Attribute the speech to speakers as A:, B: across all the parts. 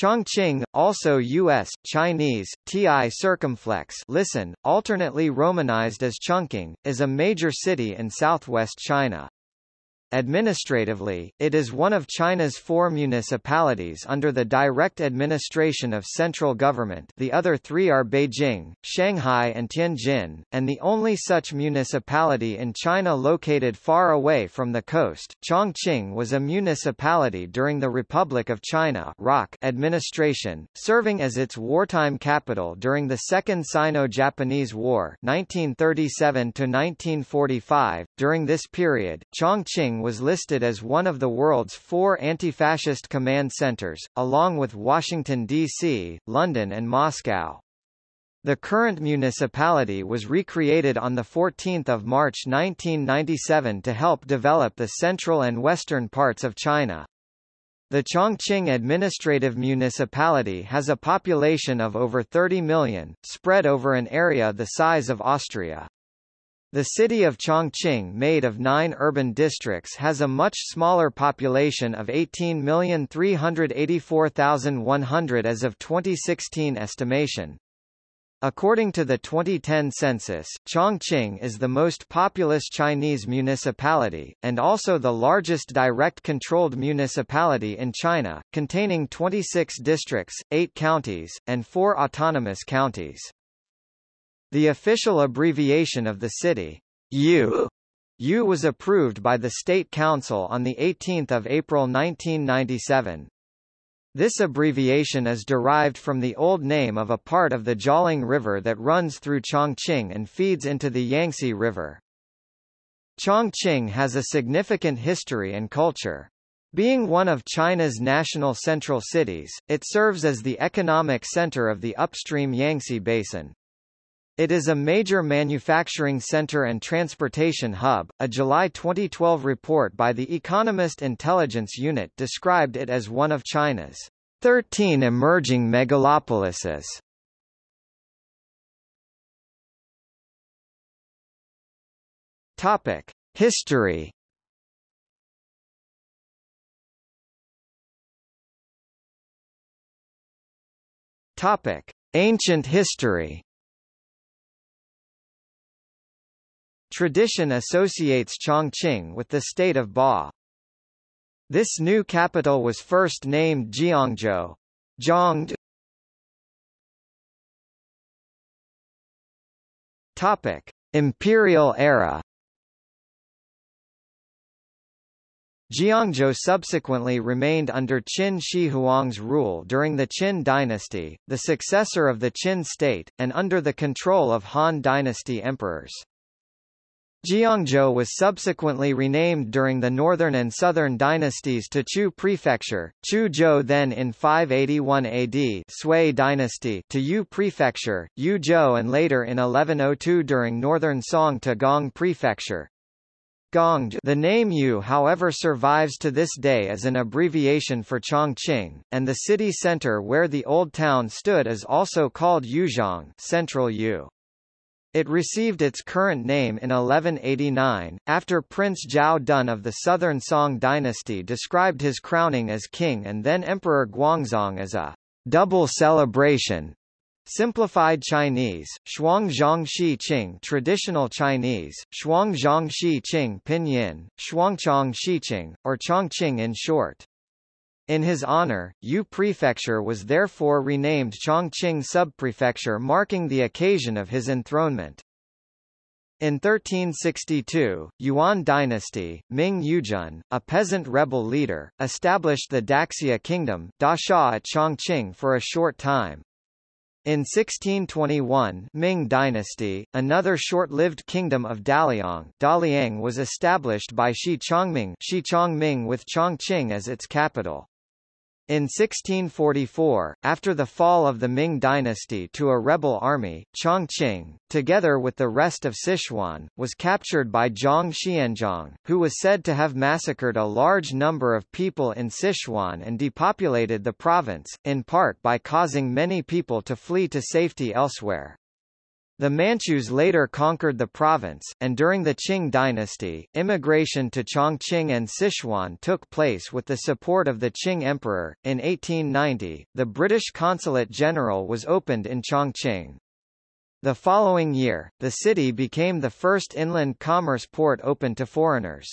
A: Chongqing, also U.S., Chinese, Ti circumflex listen, alternately romanized as Chungking, is a major city in southwest China. Administratively, it is one of China's four municipalities under the direct administration of central government the other three are Beijing, Shanghai and Tianjin, and the only such municipality in China located far away from the coast. Chongqing was a municipality during the Republic of China administration, serving as its wartime capital during the Second Sino-Japanese War 1937 -1945. .During this period, Chongqing was listed as one of the world's four anti-fascist command centers, along with Washington, D.C., London and Moscow. The current municipality was recreated on 14 March 1997 to help develop the central and western parts of China. The Chongqing Administrative Municipality has a population of over 30 million, spread over an area the size of Austria. The city of Chongqing made of nine urban districts has a much smaller population of 18,384,100 as of 2016 estimation. According to the 2010 census, Chongqing is the most populous Chinese municipality, and also the largest direct-controlled municipality in China, containing 26 districts, 8 counties, and 4 autonomous counties. The official abbreviation of the city, U, U was approved by the State Council on 18 April 1997. This abbreviation is derived from the old name of a part of the Jialing River that runs through Chongqing and feeds into the Yangtze River. Chongqing has a significant history and culture. Being one of China's national central cities, it serves as the economic center of the upstream Yangtze Basin. It is a major manufacturing center and transportation hub. A July 2012 report by the Economist Intelligence Unit described it as one of China's 13 emerging megalopolises. Topic: History. Topic: Ancient history. Tradition associates Chongqing with the state of Ba. This new capital was first named Jiangzhou. Zhangde. Topic: Imperial era. Jiangzhou subsequently remained under Qin Shi Huang's rule during the Qin dynasty, the successor of the Qin state, and under the control of Han dynasty emperors. Jiangzhou was subsequently renamed during the northern and southern dynasties to Chu Prefecture, Chu Zhou then in 581 AD Sui dynasty to Yu Prefecture, Yu Zhou and later in 1102 during northern Song to Gong Prefecture. Gongde the name Yu however survives to this day as an abbreviation for Chongqing, and the city center where the old town stood is also called Yuzhong Central Yu. It received its current name in 1189, after Prince Zhao Dun of the Southern Song dynasty described his crowning as king and then Emperor Guangzong as a double celebration. Simplified Chinese, Shuangzhong Shi Qing Traditional Chinese, Shuangzhong Shi Qing Pinyin, Shuangchong Shiqing, or Chongqing in short. In his honor, Yu Prefecture was therefore renamed Chongqing Subprefecture marking the occasion of his enthronement. In 1362, Yuan dynasty, Ming Yujun, a peasant rebel leader, established the Daxia kingdom Dasha at Chongqing for a short time. In 1621 Ming dynasty, another short-lived kingdom of Daliang Daliang was established by Shi Chongming, Shi Chongming with Chongqing as its capital. In 1644, after the fall of the Ming dynasty to a rebel army, Chongqing, together with the rest of Sichuan, was captured by Zhang Xianzhong, who was said to have massacred a large number of people in Sichuan and depopulated the province, in part by causing many people to flee to safety elsewhere. The Manchus later conquered the province, and during the Qing dynasty, immigration to Chongqing and Sichuan took place with the support of the Qing emperor. In 1890, the British Consulate General was opened in Chongqing. The following year, the city became the first inland commerce port open to foreigners.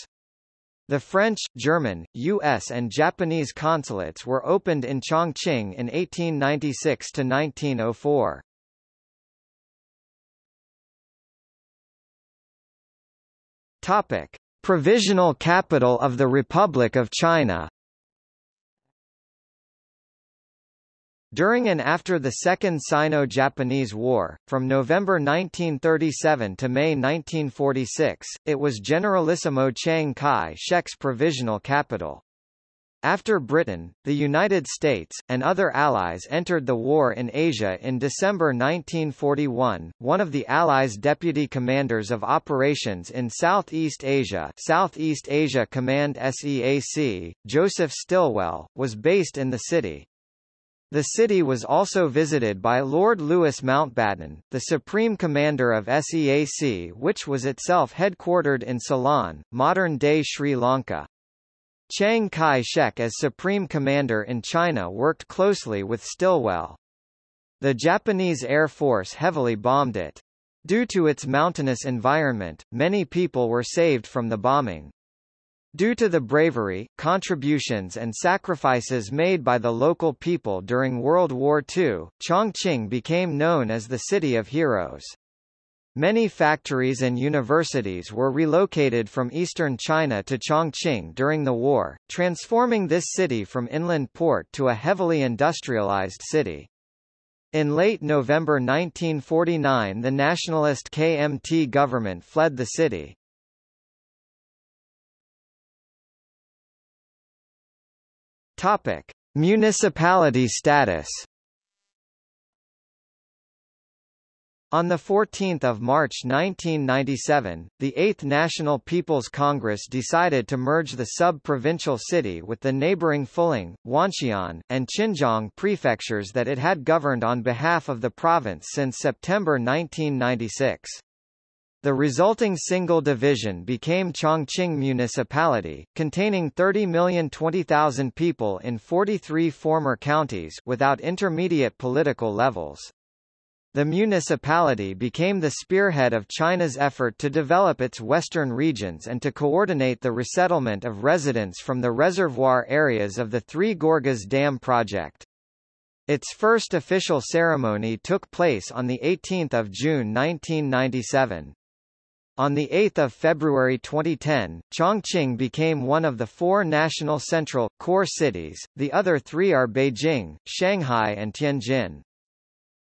A: The French, German, U.S. and Japanese consulates were opened in Chongqing in 1896 to 1904. Topic: Provisional capital of the Republic of China. During and after the Second Sino-Japanese War, from November 1937 to May 1946, it was Generalissimo Chiang Kai-shek's provisional capital. After Britain, the United States, and other allies entered the war in Asia in December 1941, one of the Allies' deputy commanders of operations in Southeast Asia Southeast Asia Command SEAC, Joseph Stilwell, was based in the city. The city was also visited by Lord Louis Mountbatten, the Supreme Commander of SEAC which was itself headquartered in Ceylon, modern-day Sri Lanka. Chiang Kai-shek as Supreme Commander in China worked closely with Stilwell. The Japanese Air Force heavily bombed it. Due to its mountainous environment, many people were saved from the bombing. Due to the bravery, contributions and sacrifices made by the local people during World War II, Chongqing became known as the City of Heroes. Many factories and universities were relocated from eastern China to Chongqing during the war, transforming this city from inland port to a heavily industrialized city. In late November 1949 the nationalist KMT government fled the city. Topic: Municipality status On 14 March 1997, the 8th National People's Congress decided to merge the sub-provincial city with the neighboring Fuling, Wanxian, and Qianjiang prefectures that it had governed on behalf of the province since September 1996. The resulting single division became Chongqing Municipality, containing 30,020,000 people in 43 former counties without intermediate political levels. The municipality became the spearhead of China's effort to develop its western regions and to coordinate the resettlement of residents from the reservoir areas of the Three Gorges Dam project. Its first official ceremony took place on 18 June 1997. On 8 February 2010, Chongqing became one of the four national central, core cities, the other three are Beijing, Shanghai and Tianjin.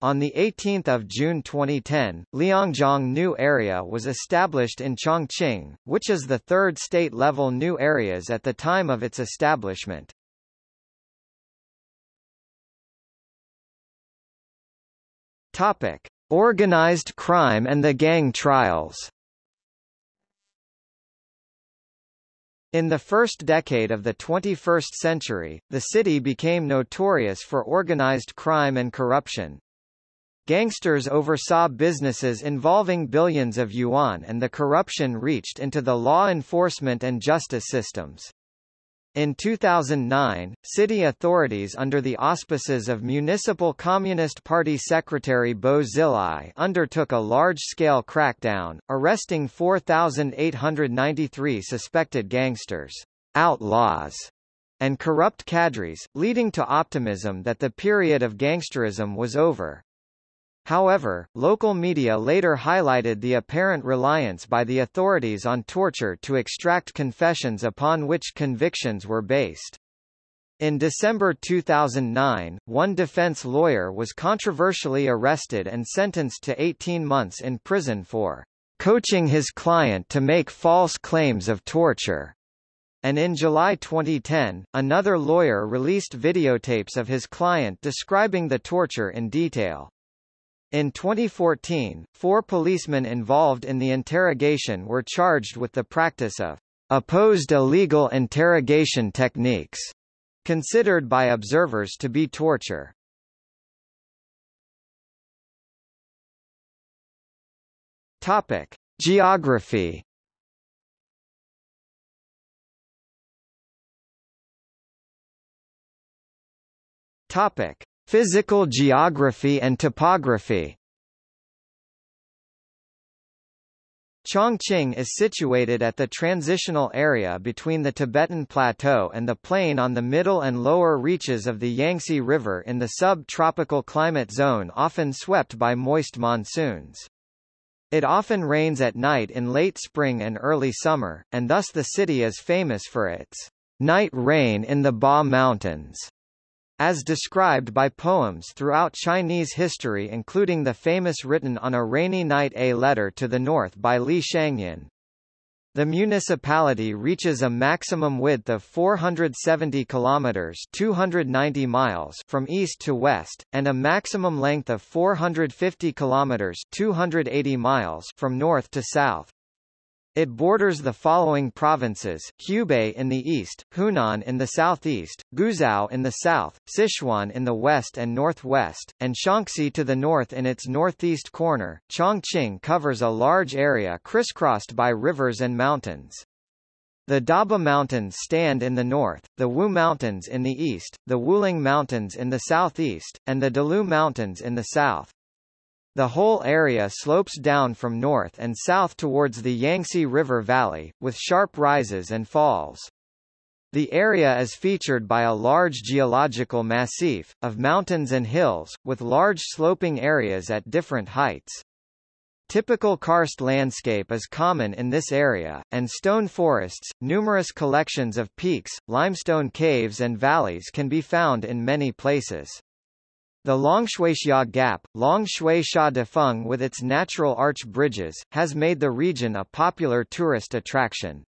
A: On 18 June 2010, Liangjiang New Area was established in Chongqing, which is the third state-level new areas at the time of its establishment. Topic. Organized crime and the gang trials In the first decade of the 21st century, the city became notorious for organized crime and corruption. Gangsters oversaw businesses involving billions of yuan and the corruption reached into the law enforcement and justice systems. In 2009, city authorities under the auspices of Municipal Communist Party Secretary Bo Xilai undertook a large-scale crackdown, arresting 4,893 suspected gangsters, outlaws, and corrupt cadres, leading to optimism that the period of gangsterism was over. However, local media later highlighted the apparent reliance by the authorities on torture to extract confessions upon which convictions were based. In December 2009, one defense lawyer was controversially arrested and sentenced to 18 months in prison for coaching his client to make false claims of torture. And in July 2010, another lawyer released videotapes of his client describing the torture in detail. In 2014, four policemen involved in the interrogation were charged with the practice of opposed illegal interrogation techniques, considered by observers to be torture. Topic: Geography. Topic: Physical geography and topography. Chongqing is situated at the transitional area between the Tibetan Plateau and the plain on the middle and lower reaches of the Yangtze River in the sub-tropical climate zone often swept by moist monsoons. It often rains at night in late spring and early summer, and thus the city is famous for its night rain in the Ba Mountains as described by poems throughout Chinese history including the famous written on a rainy night A Letter to the North by Li Shangyin. The municipality reaches a maximum width of 470 kilometers (290 miles) from east to west and a maximum length of 450 kilometers (280 miles) from north to south. It borders the following provinces, Hubei in the east, Hunan in the southeast, Guizhou in the south, Sichuan in the west and northwest, and Shaanxi to the north in its northeast corner. Chongqing covers a large area crisscrossed by rivers and mountains. The Daba Mountains stand in the north, the Wu Mountains in the east, the Wuling Mountains in the southeast, and the Dalou Mountains in the south. The whole area slopes down from north and south towards the Yangtze River Valley, with sharp rises and falls. The area is featured by a large geological massif, of mountains and hills, with large sloping areas at different heights. Typical karst landscape is common in this area, and stone forests, numerous collections of peaks, limestone caves and valleys can be found in many places. The Longshuixia Gap, Longshuixia Defeng with its natural arch bridges, has made the region a popular tourist attraction.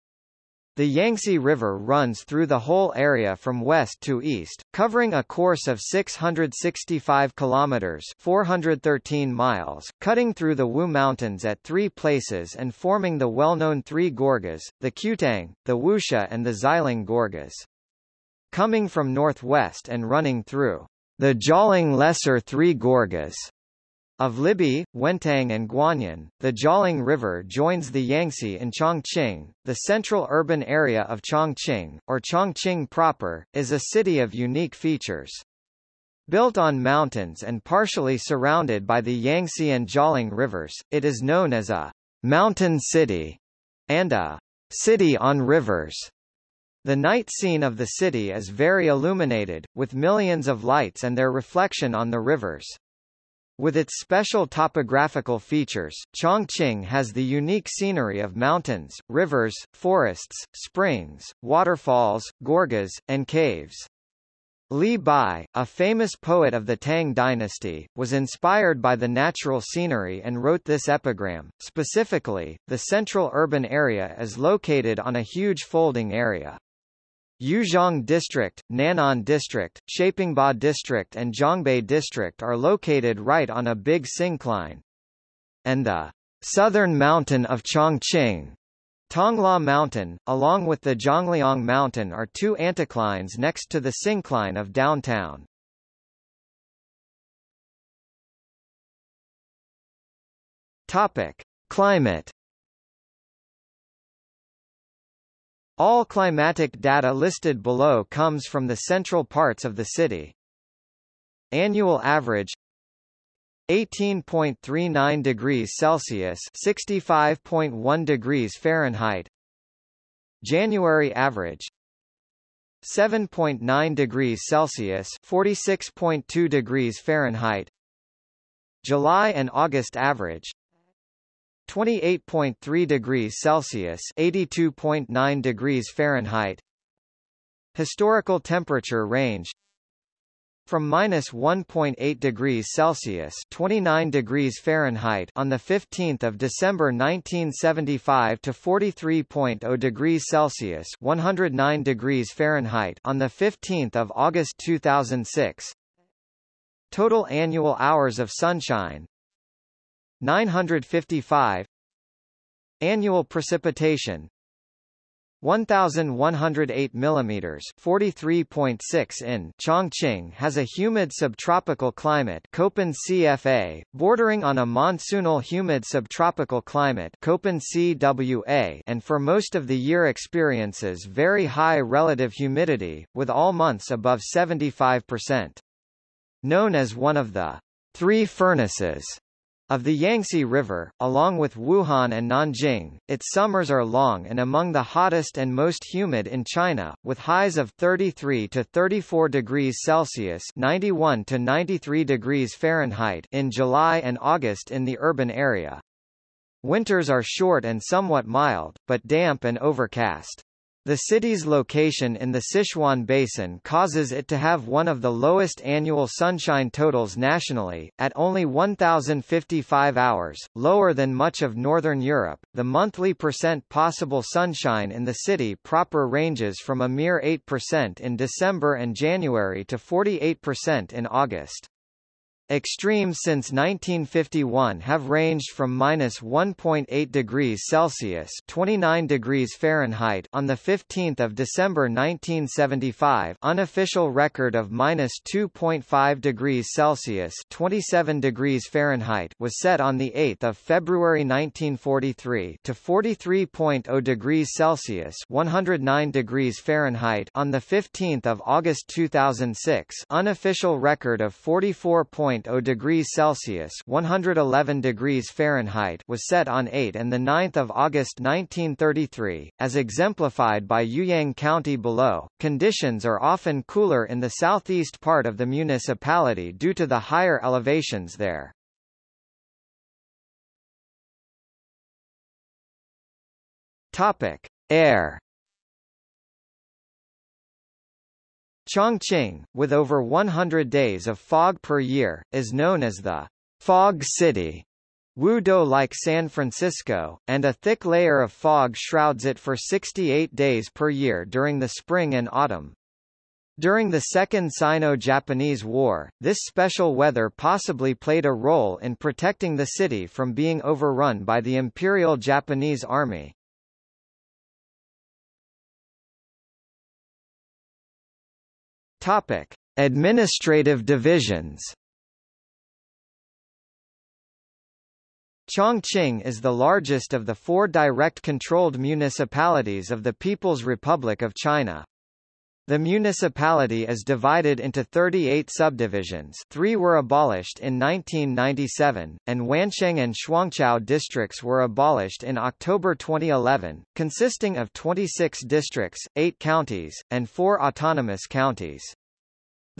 A: The Yangtze River runs through the whole area from west to east, covering a course of 665 kilometers (413 miles), cutting through the Wu Mountains at three places and forming the well-known three gorges: the Qutang, the Wusha and the Xiling Gorges. Coming from northwest and running through the Jialing Lesser Three Gorges of Libi, Wentang and Guanyin, the Jialing River joins the Yangtze in Chongqing. The central urban area of Chongqing, or Chongqing proper, is a city of unique features. Built on mountains and partially surrounded by the Yangtze and Jialing rivers, it is known as a mountain city and a city on rivers. The night scene of the city is very illuminated, with millions of lights and their reflection on the rivers. With its special topographical features, Chongqing has the unique scenery of mountains, rivers, forests, springs, waterfalls, gorges, and caves. Li Bai, a famous poet of the Tang dynasty, was inspired by the natural scenery and wrote this epigram. Specifically, the central urban area is located on a huge folding area. Yuzhong District, Nanan District, Shapingba District and Zhongbei District are located right on a big syncline. And the southern mountain of Chongqing, Tongluo Mountain, along with the Zhongliang Mountain are two anticlines next to the syncline of downtown. Topic. Climate All climatic data listed below comes from the central parts of the city. Annual average 18.39 degrees Celsius 65.1 degrees Fahrenheit January average 7.9 degrees Celsius 46.2 degrees Fahrenheit July and August average 28.3 degrees Celsius 82.9 degrees Fahrenheit. Historical temperature range from minus 1.8 degrees Celsius 29 degrees Fahrenheit on the 15th of December 1975 to 43.0 degrees Celsius 109 degrees Fahrenheit on the 15th of August 2006 Total annual hours of sunshine 955 Annual precipitation. 1108 mm 43.6 in. Chongqing has a humid subtropical climate Köppen CFA, bordering on a monsoonal humid subtropical climate Köppen CWA and for most of the year experiences very high relative humidity, with all months above 75%. Known as one of the three furnaces of the Yangtze River, along with Wuhan and Nanjing, its summers are long and among the hottest and most humid in China, with highs of 33 to 34 degrees Celsius (91 to 93 degrees Fahrenheit) in July and August in the urban area. Winters are short and somewhat mild, but damp and overcast. The city's location in the Sichuan Basin causes it to have one of the lowest annual sunshine totals nationally, at only 1,055 hours, lower than much of northern Europe. The monthly percent possible sunshine in the city proper ranges from a mere 8% in December and January to 48% in August. Extremes since 1951 have ranged from minus 1.8 degrees Celsius (29 degrees Fahrenheit) on the 15th of December 1975, unofficial record of minus 2.5 degrees Celsius (27 degrees Fahrenheit) was set on the 8th of February 1943 to 43.0 degrees Celsius (109 degrees Fahrenheit) on the 15th of August 2006, unofficial record of 44. 0 degrees Celsius 111 degrees Fahrenheit was set on 8 and 9 August 1933, as exemplified by Youyang County below. Conditions are often cooler in the southeast part of the municipality due to the higher elevations there. Topic: Air Chongqing, with over 100 days of fog per year, is known as the Fog City. Wudou like San Francisco, and a thick layer of fog shrouds it for 68 days per year during the spring and autumn. During the Second Sino-Japanese War, this special weather possibly played a role in protecting the city from being overrun by the Imperial Japanese Army. Topic: Administrative divisions. Chongqing is the largest of the four direct-controlled municipalities of the People's Republic of China. The municipality is divided into 38 subdivisions three were abolished in 1997, and Wansheng and Shuangqiao districts were abolished in October 2011, consisting of 26 districts, 8 counties, and 4 autonomous counties.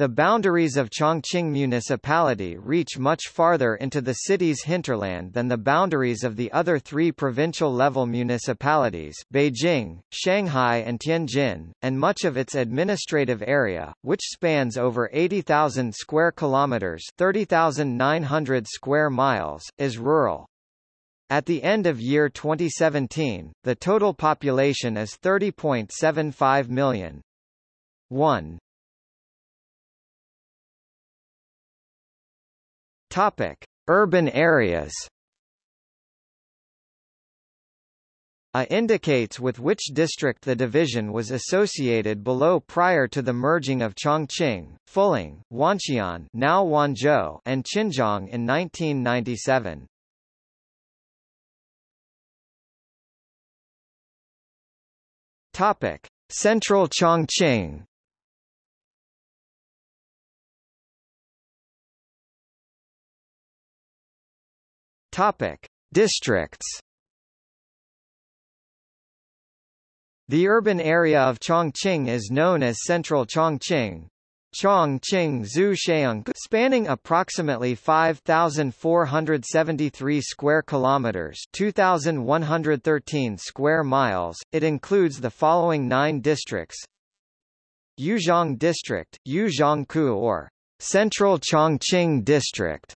A: The boundaries of Chongqing Municipality reach much farther into the city's hinterland than the boundaries of the other three provincial-level municipalities Beijing, Shanghai and Tianjin, and much of its administrative area, which spans over 80,000 square kilometers 30,900 square miles, is rural. At the end of year 2017, the total population is 30.75 million. 1. Topic: Urban areas. A indicates with which district the division was associated below prior to the merging of Chongqing, Fuling, Wanxian now Wanzhou and Qinzhong in 1997. Topic: Central Chongqing Topic: Districts. The urban area of Chongqing is known as Central Chongqing. Chongqing Zhu spanning approximately 5473 square kilometers, 2113 square miles. It includes the following 9 districts: Yuzhong District, Yuzhongku or Central Chongqing District,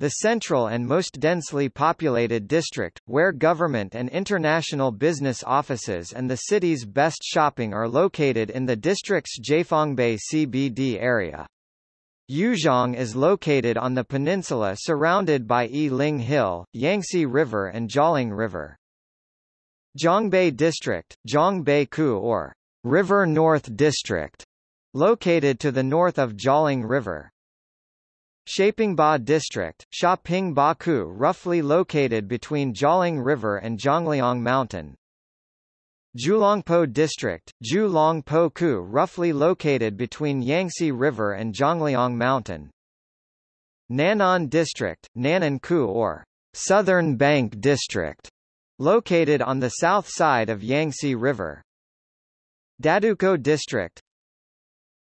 A: the central and most densely populated district, where government and international business offices and the city's best shopping are located in the district's Jiefangbei CBD area. Yuzhong is located on the peninsula surrounded by Yiling Hill, Yangtze River and Jialing River. Zhongbei District, Zhongbei-ku or River North District, located to the north of Jialing River. Shapingba District, Shaping-ba-ku roughly located between Jialing River and Zhongliang Mountain. Jiulongpo District, Jiulongpo-ku roughly located between Yangtze River and Zhongliang Mountain. Nanan District, Nanan-ku or Southern Bank District, located on the south side of Yangtze River. Dadukou District,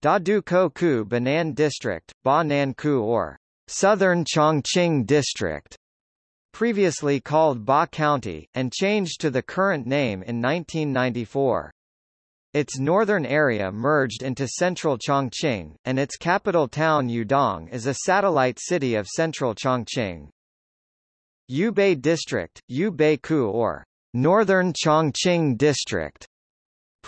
A: Dadukou-ku Banan District, Ba Nan Ku or Southern Chongqing District, previously called Ba County, and changed to the current name in 1994. Its northern area merged into central Chongqing, and its capital town Yudong is a satellite city of central Chongqing. Yubei District, Yubei-ku or Northern Chongqing District,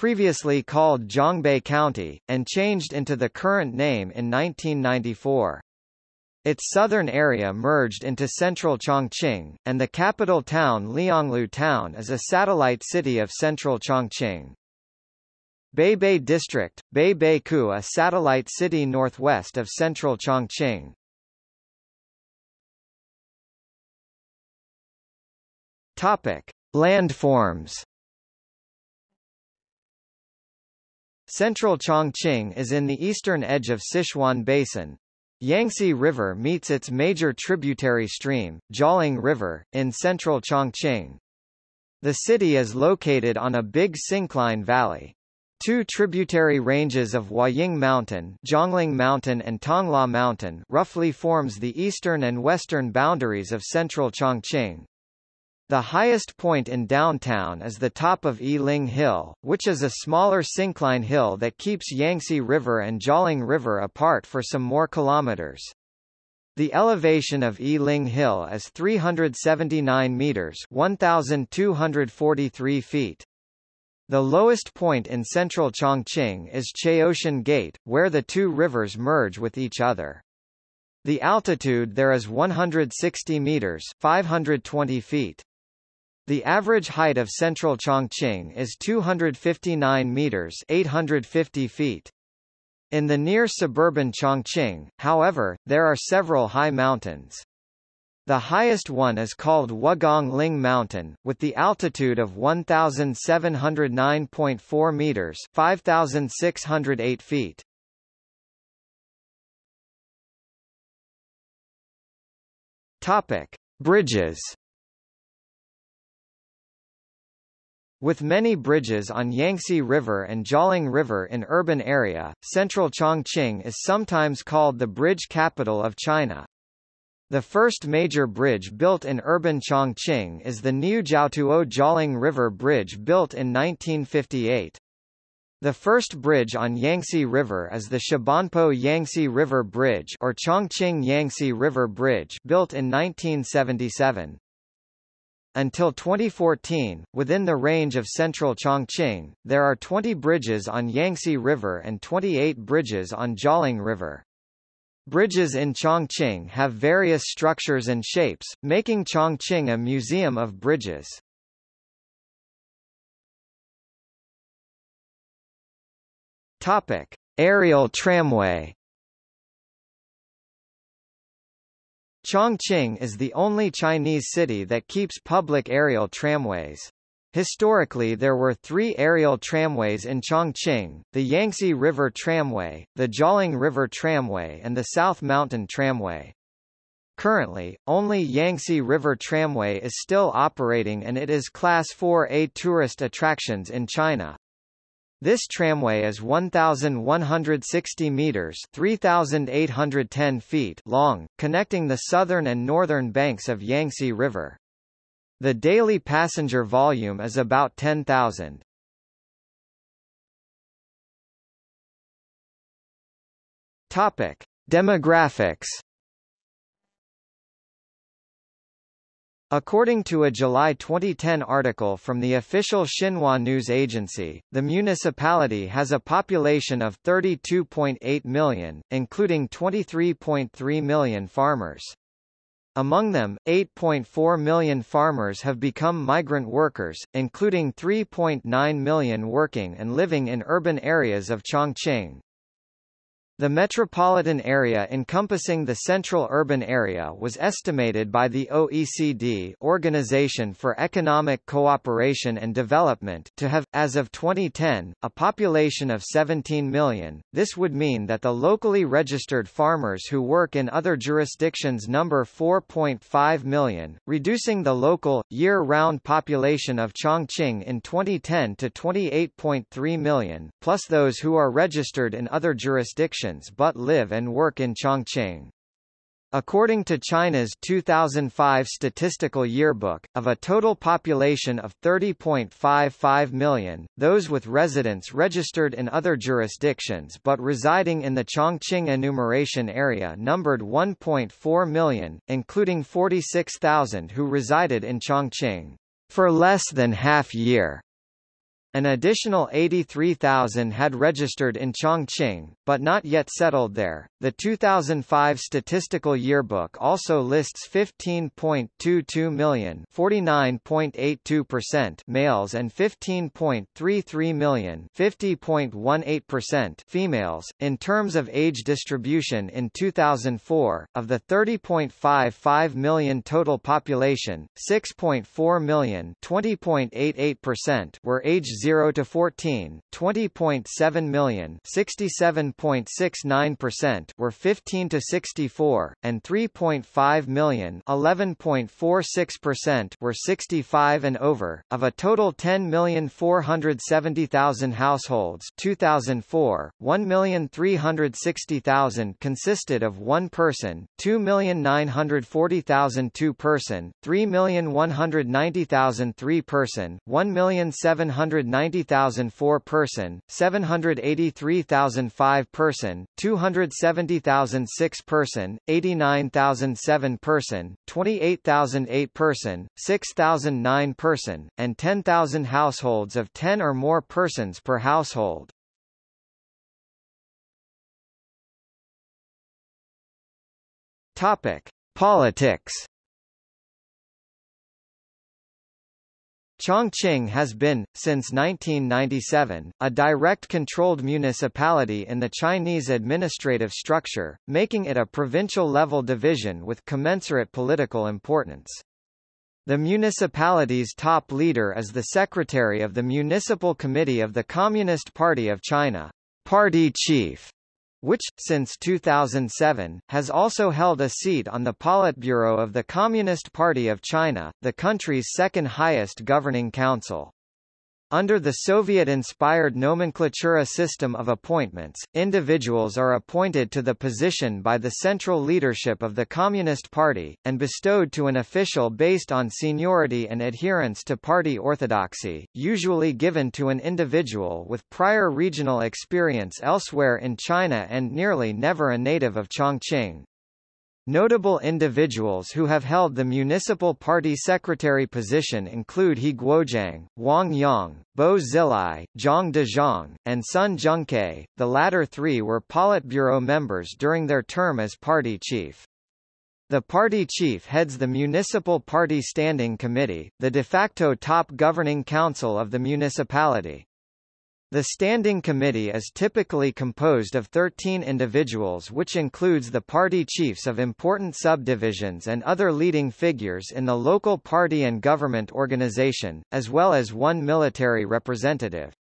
A: previously called Zhongbei County, and changed into the current name in 1994. Its southern area merged into central Chongqing, and the capital town Lianglu Town is a satellite city of central Chongqing. Beibei District, Beibei-ku a satellite city northwest of central Chongqing. Topic: Landforms. Central Chongqing is in the eastern edge of Sichuan Basin. Yangtze River meets its major tributary stream, Jialing River, in central Chongqing. The city is located on a big syncline valley. Two tributary ranges of Huaying Mountain, Zhongliang Mountain and Tongluo Mountain roughly forms the eastern and western boundaries of central Chongqing. The highest point in downtown is the top of Yiling Hill, which is a smaller syncline hill that keeps Yangtze River and Jialing River apart for some more kilometers. The elevation of Yiling Hill is 379 meters 1,243 feet. The lowest point in central Chongqing is Chaotian Gate, where the two rivers merge with each other. The altitude there is 160 meters 520 feet. The average height of central Chongqing is 259 meters 850 feet. In the near suburban Chongqing, however, there are several high mountains. The highest one is called Wugong Ling Mountain, with the altitude of 1,709.4 meters 5,608 feet. Topic. Bridges With many bridges on Yangtze River and Jialing River in urban area, central Chongqing is sometimes called the bridge capital of China. The first major bridge built in urban Chongqing is the Niujiaotuo Jialing River Bridge built in 1958. The first bridge on Yangtze River is the Shibanpo Yangtze River Bridge or Chongqing Yangtze River Bridge built in 1977. Until 2014, within the range of central Chongqing, there are 20 bridges on Yangtze River and 28 bridges on Jialing River. Bridges in Chongqing have various structures and shapes, making Chongqing a museum of bridges. Topic: Aerial tramway Chongqing is the only Chinese city that keeps public aerial tramways. Historically there were three aerial tramways in Chongqing, the Yangtze River Tramway, the Jialing River Tramway and the South Mountain Tramway. Currently, only Yangtze River Tramway is still operating and it is Class 4A tourist attractions in China. This tramway is 1,160 meters 3,810 feet long, connecting the southern and northern banks of Yangtze River. The daily passenger volume is about 10,000. Topic: Demographics According to a July 2010 article from the official Xinhua news agency, the municipality has a population of 32.8 million, including 23.3 million farmers. Among them, 8.4 million farmers have become migrant workers, including 3.9 million working and living in urban areas of Chongqing. The metropolitan area encompassing the central urban area was estimated by the OECD Organization for Economic Cooperation and Development to have, as of 2010, a population of 17 million. This would mean that the locally registered farmers who work in other jurisdictions number 4.5 million, reducing the local, year-round population of Chongqing in 2010 to 28.3 million, plus those who are registered in other jurisdictions but live and work in Chongqing. According to China's 2005 statistical yearbook, of a total population of 30.55 million, those with residence registered in other jurisdictions but residing in the Chongqing enumeration area numbered 1.4 million, including 46,000 who resided in Chongqing for less than half year. An additional 83,000 had registered in Chongqing, but not yet settled there. The 2005 statistical yearbook also lists 15.22 million, 49.82% males and 15.33 million, 50.18% females. In terms of age distribution in 2004, of the 30.55 million total population, 6.4 million, 20.88% were aged 0 to 14, 20.7 million, 67.69% were 15 to 64, and 3.5 million, 11.46% were 65 and over. Of a total 10,470,000 households, 2004, 1,360,000 consisted of one person, 2,940,000 two person, 3,190,000 three person, 1,700 90,000 4-person, 783,000 5-person, 270,000 6-person, 89,000 7-person, 28,000 8-person, 6,000 9-person, and 10,000 households of 10 or more persons per household. Topic: Politics Chongqing has been, since 1997, a direct controlled municipality in the Chinese administrative structure, making it a provincial-level division with commensurate political importance. The municipality's top leader is the secretary of the Municipal Committee of the Communist Party of China, party chief which, since 2007, has also held a seat on the Politburo of the Communist Party of China, the country's second highest governing council. Under the Soviet-inspired nomenklatura system of appointments, individuals are appointed to the position by the central leadership of the Communist Party, and bestowed to an official based on seniority and adherence to party orthodoxy, usually given to an individual with prior regional experience elsewhere in China and nearly never a native of Chongqing. Notable individuals who have held the municipal party secretary position include He Guoqiang, Wang Yang, Bo Xilai, Zhang Dejiang, and Sun Zhongke. The latter three were Politburo members during their term as party chief. The party chief heads the Municipal Party Standing Committee, the de facto top governing council of the municipality. The Standing Committee is typically composed of 13 individuals which includes the party chiefs of important subdivisions and other leading figures in the local party and government organization, as well as one military representative.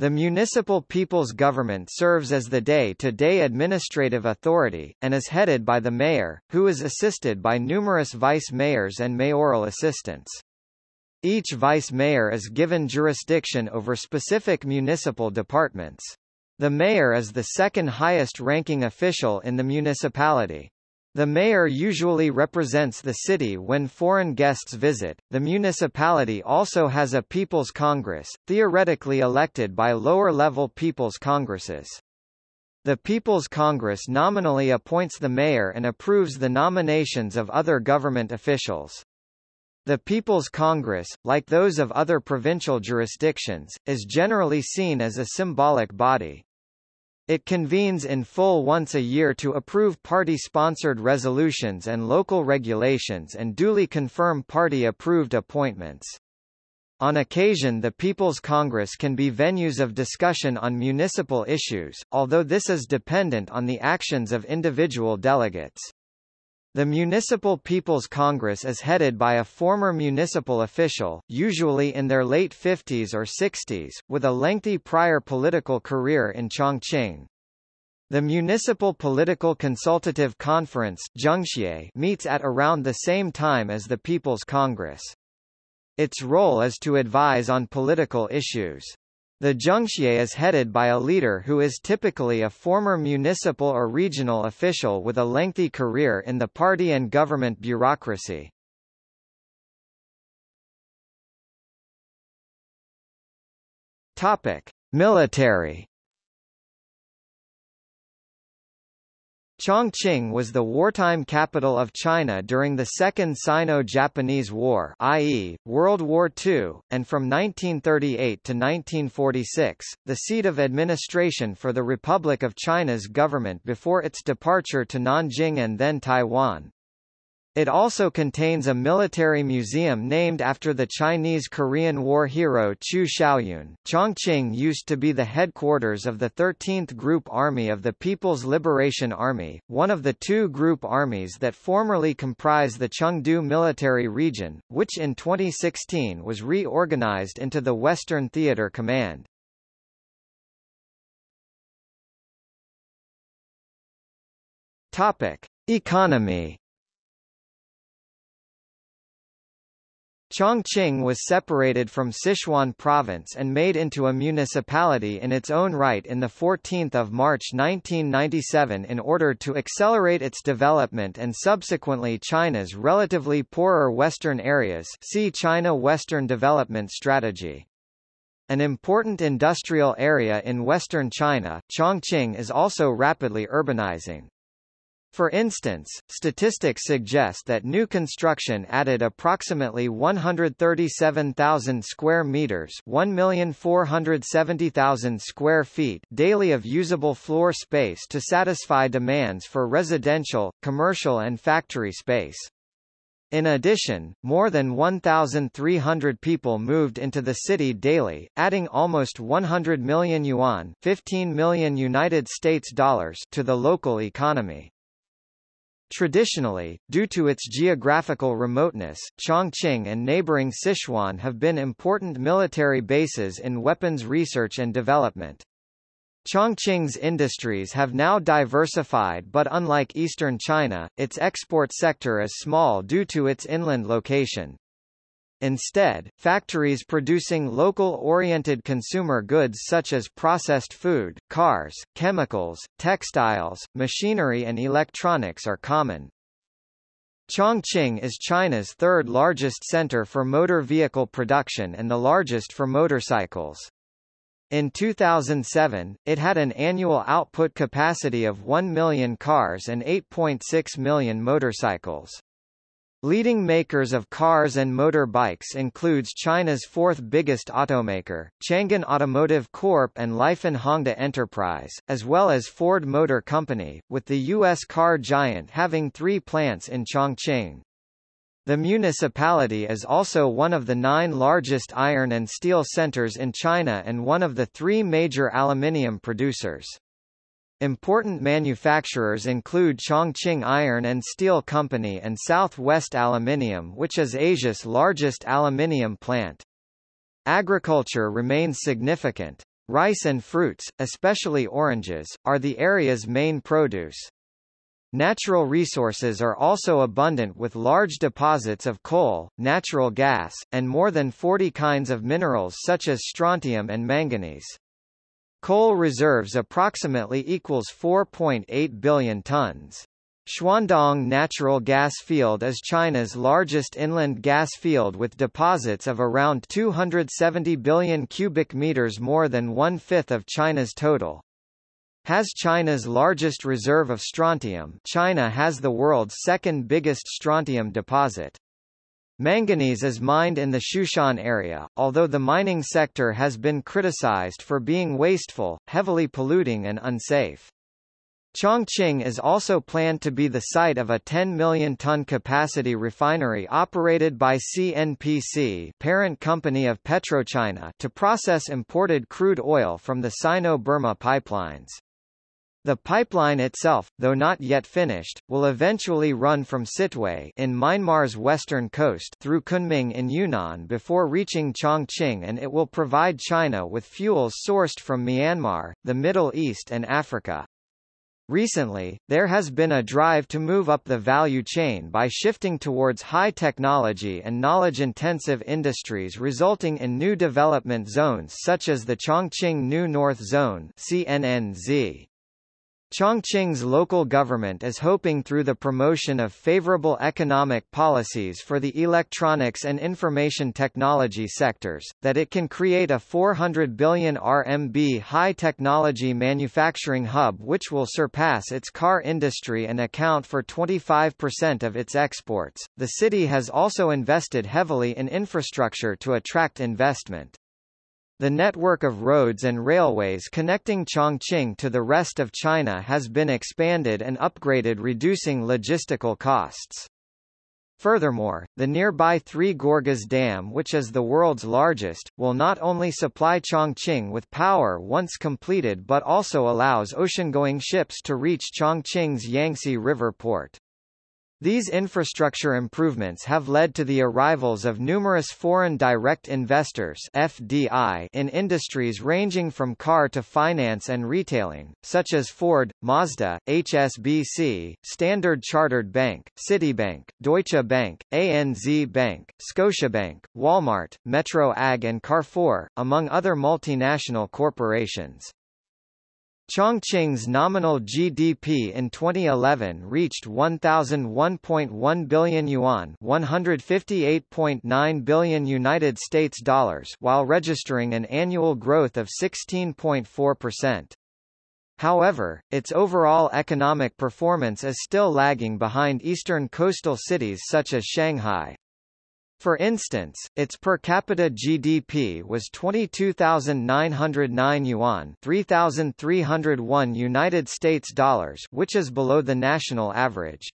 A: The municipal people's government serves as the day-to-day -day administrative authority, and is headed by the mayor, who is assisted by numerous vice-mayors and mayoral assistants. Each vice mayor is given jurisdiction over specific municipal departments. The mayor is the second highest ranking official in the municipality. The mayor usually represents the city when foreign guests visit. The municipality also has a People's Congress, theoretically elected by lower level People's Congresses. The People's Congress nominally appoints the mayor and approves the nominations of other government officials. The People's Congress, like those of other provincial jurisdictions, is generally seen as a symbolic body. It convenes in full once a year to approve party-sponsored resolutions and local regulations and duly confirm party-approved appointments. On occasion the People's Congress can be venues of discussion on municipal issues, although this is dependent on the actions of individual delegates. The Municipal People's Congress is headed by a former municipal official, usually in their late 50s or 60s, with a lengthy prior political career in Chongqing. The Municipal Political Consultative Conference meets at around the same time as the People's Congress. Its role is to advise on political issues. The Zhengxie is headed by a leader who is typically a former municipal or regional official with a lengthy career in the party and government bureaucracy. Topic: Military Chongqing was the wartime capital of China during the Second Sino-Japanese War i.e., World War II, and from 1938 to 1946, the seat of administration for the Republic of China's government before its departure to Nanjing and then Taiwan. It also contains a military museum named after the Chinese-Korean War hero Qiu Shaoyun. Chongqing used to be the headquarters of the 13th Group Army of the People's Liberation Army, one of the two group armies that formerly comprised the Chengdu Military Region, which in 2016 was reorganized into the Western Theater Command. Topic: Economy Chongqing was separated from Sichuan province and made into a municipality in its own right in 14 March 1997 in order to accelerate its development and subsequently China's relatively poorer western areas see China Western Development Strategy. An important industrial area in western China, Chongqing is also rapidly urbanizing. For instance, statistics suggest that new construction added approximately 137,000 square meters, 1,470,000 square feet daily of usable floor space to satisfy demands for residential, commercial and factory space. In addition, more than 1,300 people moved into the city daily, adding almost 100 million yuan 15 million United States dollars to the local economy. Traditionally, due to its geographical remoteness, Chongqing and neighboring Sichuan have been important military bases in weapons research and development. Chongqing's industries have now diversified but unlike eastern China, its export sector is small due to its inland location. Instead, factories producing local-oriented consumer goods such as processed food, cars, chemicals, textiles, machinery and electronics are common. Chongqing is China's third largest center for motor vehicle production and the largest for motorcycles. In 2007, it had an annual output capacity of 1 million cars and 8.6 million motorcycles. Leading makers of cars and motorbikes includes China's fourth biggest automaker, Changan Automotive Corp. and Lifan Hongda Enterprise, as well as Ford Motor Company, with the U.S. car giant having three plants in Chongqing. The municipality is also one of the nine largest iron and steel centers in China and one of the three major aluminium producers. Important manufacturers include Chongqing Iron and Steel Company and Southwest Aluminium which is Asia's largest aluminium plant. Agriculture remains significant. Rice and fruits, especially oranges, are the area's main produce. Natural resources are also abundant with large deposits of coal, natural gas, and more than 40 kinds of minerals such as strontium and manganese. Coal reserves approximately equals 4.8 billion tons. Chuandong Natural Gas Field is China's largest inland gas field with deposits of around 270 billion cubic meters more than one-fifth of China's total. Has China's largest reserve of strontium China has the world's second biggest strontium deposit. Manganese is mined in the Xiushan area, although the mining sector has been criticized for being wasteful, heavily polluting and unsafe. Chongqing is also planned to be the site of a 10 million ton capacity refinery operated by CNPC parent company of PetroChina to process imported crude oil from the Sino-Burma pipelines. The pipeline itself, though not yet finished, will eventually run from Sittwe in Myanmar's western coast through Kunming in Yunnan before reaching Chongqing and it will provide China with fuels sourced from Myanmar, the Middle East and Africa. Recently, there has been a drive to move up the value chain by shifting towards high technology and knowledge-intensive industries resulting in new development zones such as the Chongqing New North Zone CNNZ. Chongqing's local government is hoping through the promotion of favorable economic policies for the electronics and information technology sectors, that it can create a 400 billion RMB high-technology manufacturing hub which will surpass its car industry and account for 25% of its exports. The city has also invested heavily in infrastructure to attract investment. The network of roads and railways connecting Chongqing to the rest of China has been expanded and upgraded reducing logistical costs. Furthermore, the nearby Three Gorges Dam which is the world's largest, will not only supply Chongqing with power once completed but also allows ocean-going ships to reach Chongqing's Yangtze River port. These infrastructure improvements have led to the arrivals of numerous foreign direct investors FDI in industries ranging from car to finance and retailing, such as Ford, Mazda, HSBC, Standard Chartered Bank, Citibank, Deutsche Bank, ANZ Bank, Scotiabank, Walmart, Metro Ag and Carrefour, among other multinational corporations. Chongqing's nominal GDP in 2011 reached 1001.1 billion yuan, 158.9 billion United States dollars, while registering an annual growth of 16.4%. However, its overall economic performance is still lagging behind eastern coastal cities such as Shanghai. For instance, its per capita GDP was 22,909 yuan, 3,301 United States dollars, which is below the national average.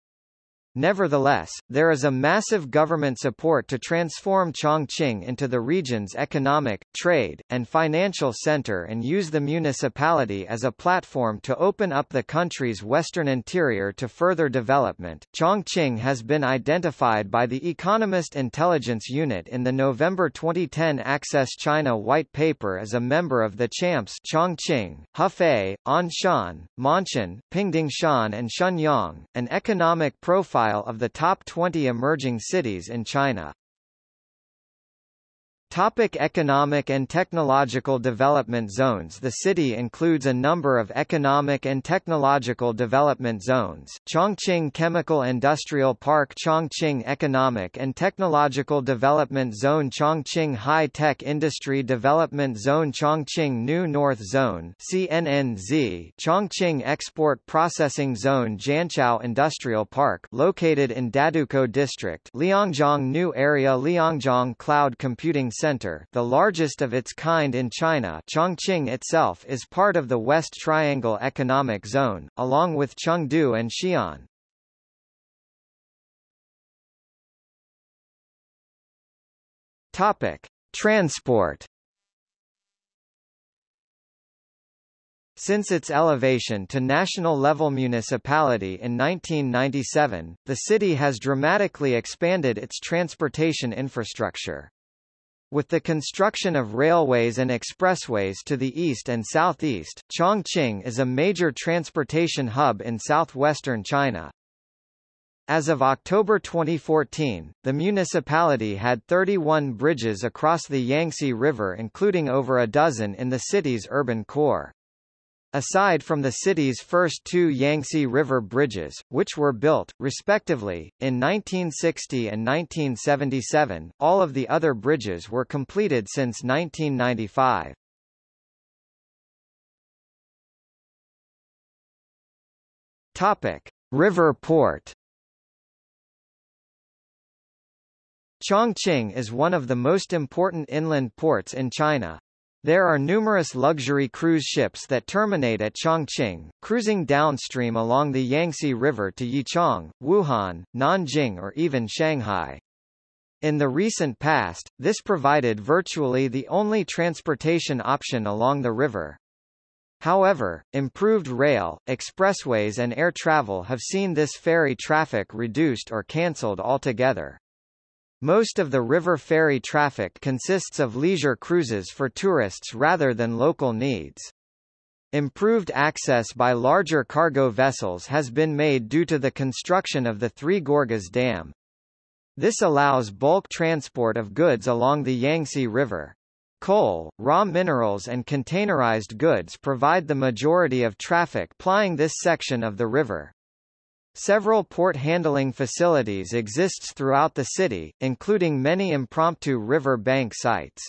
A: Nevertheless, there is a massive government support to transform Chongqing into the region's economic, trade, and financial center and use the municipality as a platform to open up the country's western interior to further development. Chongqing has been identified by the Economist Intelligence Unit in the November 2010 Access China White Paper as a member of the CHAMPS Chongqing, Hefei, Anshan, Ma'anshan, Pingdingshan and Shenyang, an economic profile profile of the top 20 emerging cities in China. Topic economic and technological development zones. The city includes a number of economic and technological development zones, Chongqing Chemical Industrial Park Chongqing Economic and Technological Development Zone Chongqing High Tech Industry Development Zone Chongqing New North Zone CNNZ Chongqing Export Processing Zone Jianqiao Industrial Park located in Dadukou District Liangjiang New Area Liangjiang Cloud Computing Center, the largest of its kind in China Chongqing itself is part of the West Triangle Economic Zone, along with Chengdu and Xi'an. Topic. Transport Since its elevation to national-level municipality in 1997, the city has dramatically expanded its transportation infrastructure. With the construction of railways and expressways to the east and southeast, Chongqing is a major transportation hub in southwestern China. As of October 2014, the municipality had 31 bridges across the Yangtze River including over a dozen in the city's urban core. Aside from the city's first two Yangtze River bridges, which were built, respectively, in 1960 and 1977, all of the other bridges were completed since 1995. Topic. River port Chongqing is one of the most important inland ports in China. There are numerous luxury cruise ships that terminate at Chongqing, cruising downstream along the Yangtze River to Yichang, Wuhan, Nanjing or even Shanghai. In the recent past, this provided virtually the only transportation option along the river. However, improved rail, expressways and air travel have seen this ferry traffic reduced or cancelled altogether. Most of the river ferry traffic consists of leisure cruises for tourists rather than local needs. Improved access by larger cargo vessels has been made due to the construction of the Three Gorges Dam. This allows bulk transport of goods along the Yangtze River. Coal, raw minerals and containerized goods provide the majority of traffic plying this section of the river. Several port handling facilities exist throughout the city, including many impromptu river bank sites.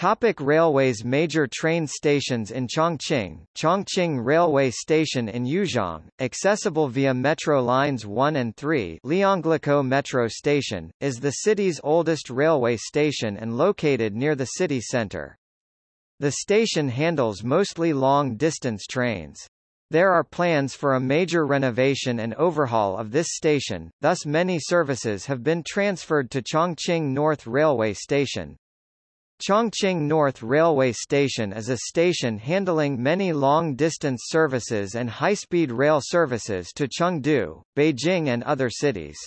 A: Topic railways Major train stations in Chongqing Chongqing Railway Station in Yuzhong, accessible via metro lines 1 and 3 Lianglukou Metro Station, is the city's oldest railway station and located near the city center. The station handles mostly long-distance trains. There are plans for a major renovation and overhaul of this station, thus many services have been transferred to Chongqing North Railway Station. Chongqing North Railway Station is a station handling many long-distance services and high-speed rail services to Chengdu, Beijing and other cities.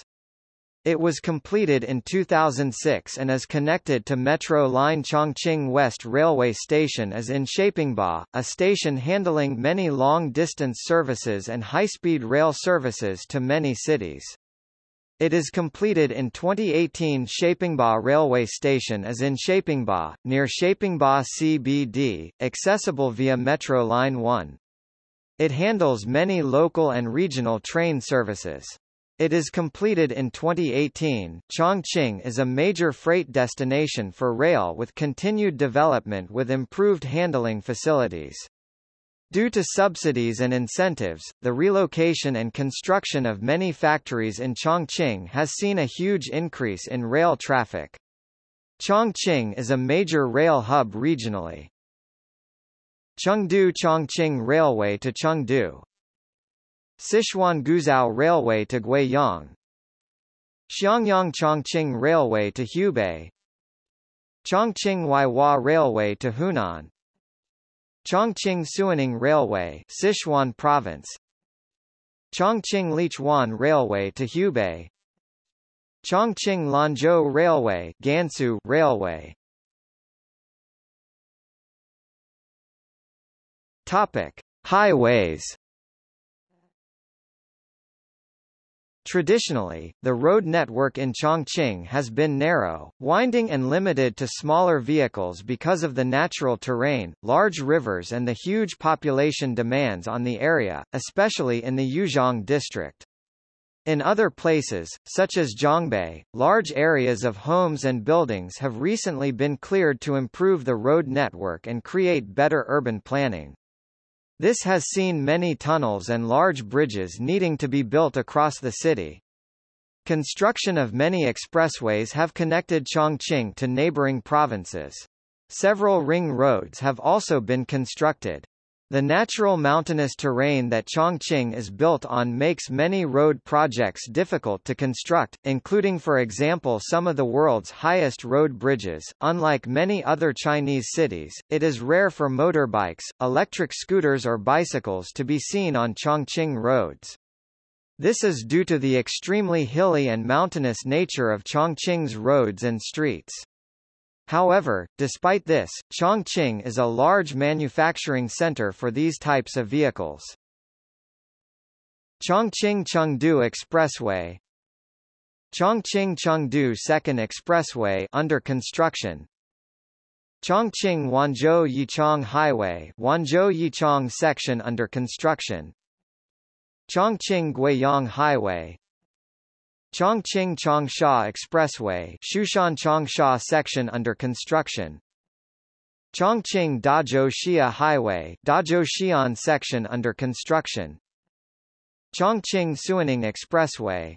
A: It was completed in 2006 and is connected to Metro Line Chongqing West Railway Station as in Shapingba, a station handling many long-distance services and high-speed rail services to many cities. It is completed in 2018 Shapingba Railway Station as in Shapingba, near Shapingba CBD, accessible via Metro Line 1. It handles many local and regional train services. It is completed in 2018. Chongqing is a major freight destination for rail with continued development with improved handling facilities. Due to subsidies and incentives, the relocation and construction of many factories in Chongqing has seen a huge increase in rail traffic. Chongqing is a major rail hub regionally. Chengdu-Chongqing Railway to Chengdu Sichuan-Guizhou Railway to Guiyang. Xiangyang-Chongqing Railway to Hubei. Chongqing-Huaihua Railway to Hunan. Chongqing-Suining Railway Sichuan Province. Chongqing-Lichuan Railway to Hubei. Chongqing-Lanzhou Railway Gansu Railway. Topic: Highways Traditionally, the road network in Chongqing has been narrow, winding and limited to smaller vehicles because of the natural terrain, large rivers and the huge population demands on the area, especially in the Yuzhong district. In other places, such as Jiangbei, large areas of homes and buildings have recently been cleared to improve the road network and create better urban planning. This has seen many tunnels and large bridges needing to be built across the city. Construction of many expressways have connected Chongqing to neighboring provinces. Several ring roads have also been constructed. The natural mountainous terrain that Chongqing is built on makes many road projects difficult to construct, including for example some of the world's highest road bridges. Unlike many other Chinese cities, it is rare for motorbikes, electric scooters or bicycles to be seen on Chongqing roads. This is due to the extremely hilly and mountainous nature of Chongqing's roads and streets. However, despite this, Chongqing is a large manufacturing center for these types of vehicles. Chongqing-Chengdu Expressway Chongqing-Chengdu Second Expressway under construction Chongqing-Wanzhou-Yichang Highway Wanzhou-Yichang section under construction Chongqing-Guiyang Highway Chongqing Changsha Expressway Xiushan Changsha section under construction. Chongqing Dazhou Xia Highway Dazhou Xi'an section under construction. Chongqing Suining Expressway.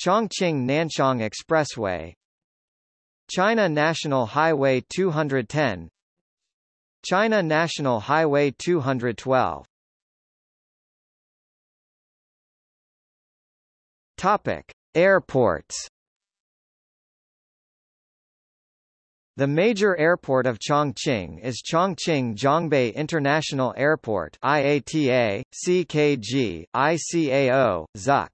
A: Chongqing Nanchang Expressway. China National Highway 210 China National Highway 212 Topic: Airports The major airport of Chongqing is Chongqing Jiangbei International Airport IATA, CKG, ICAO, ZUC.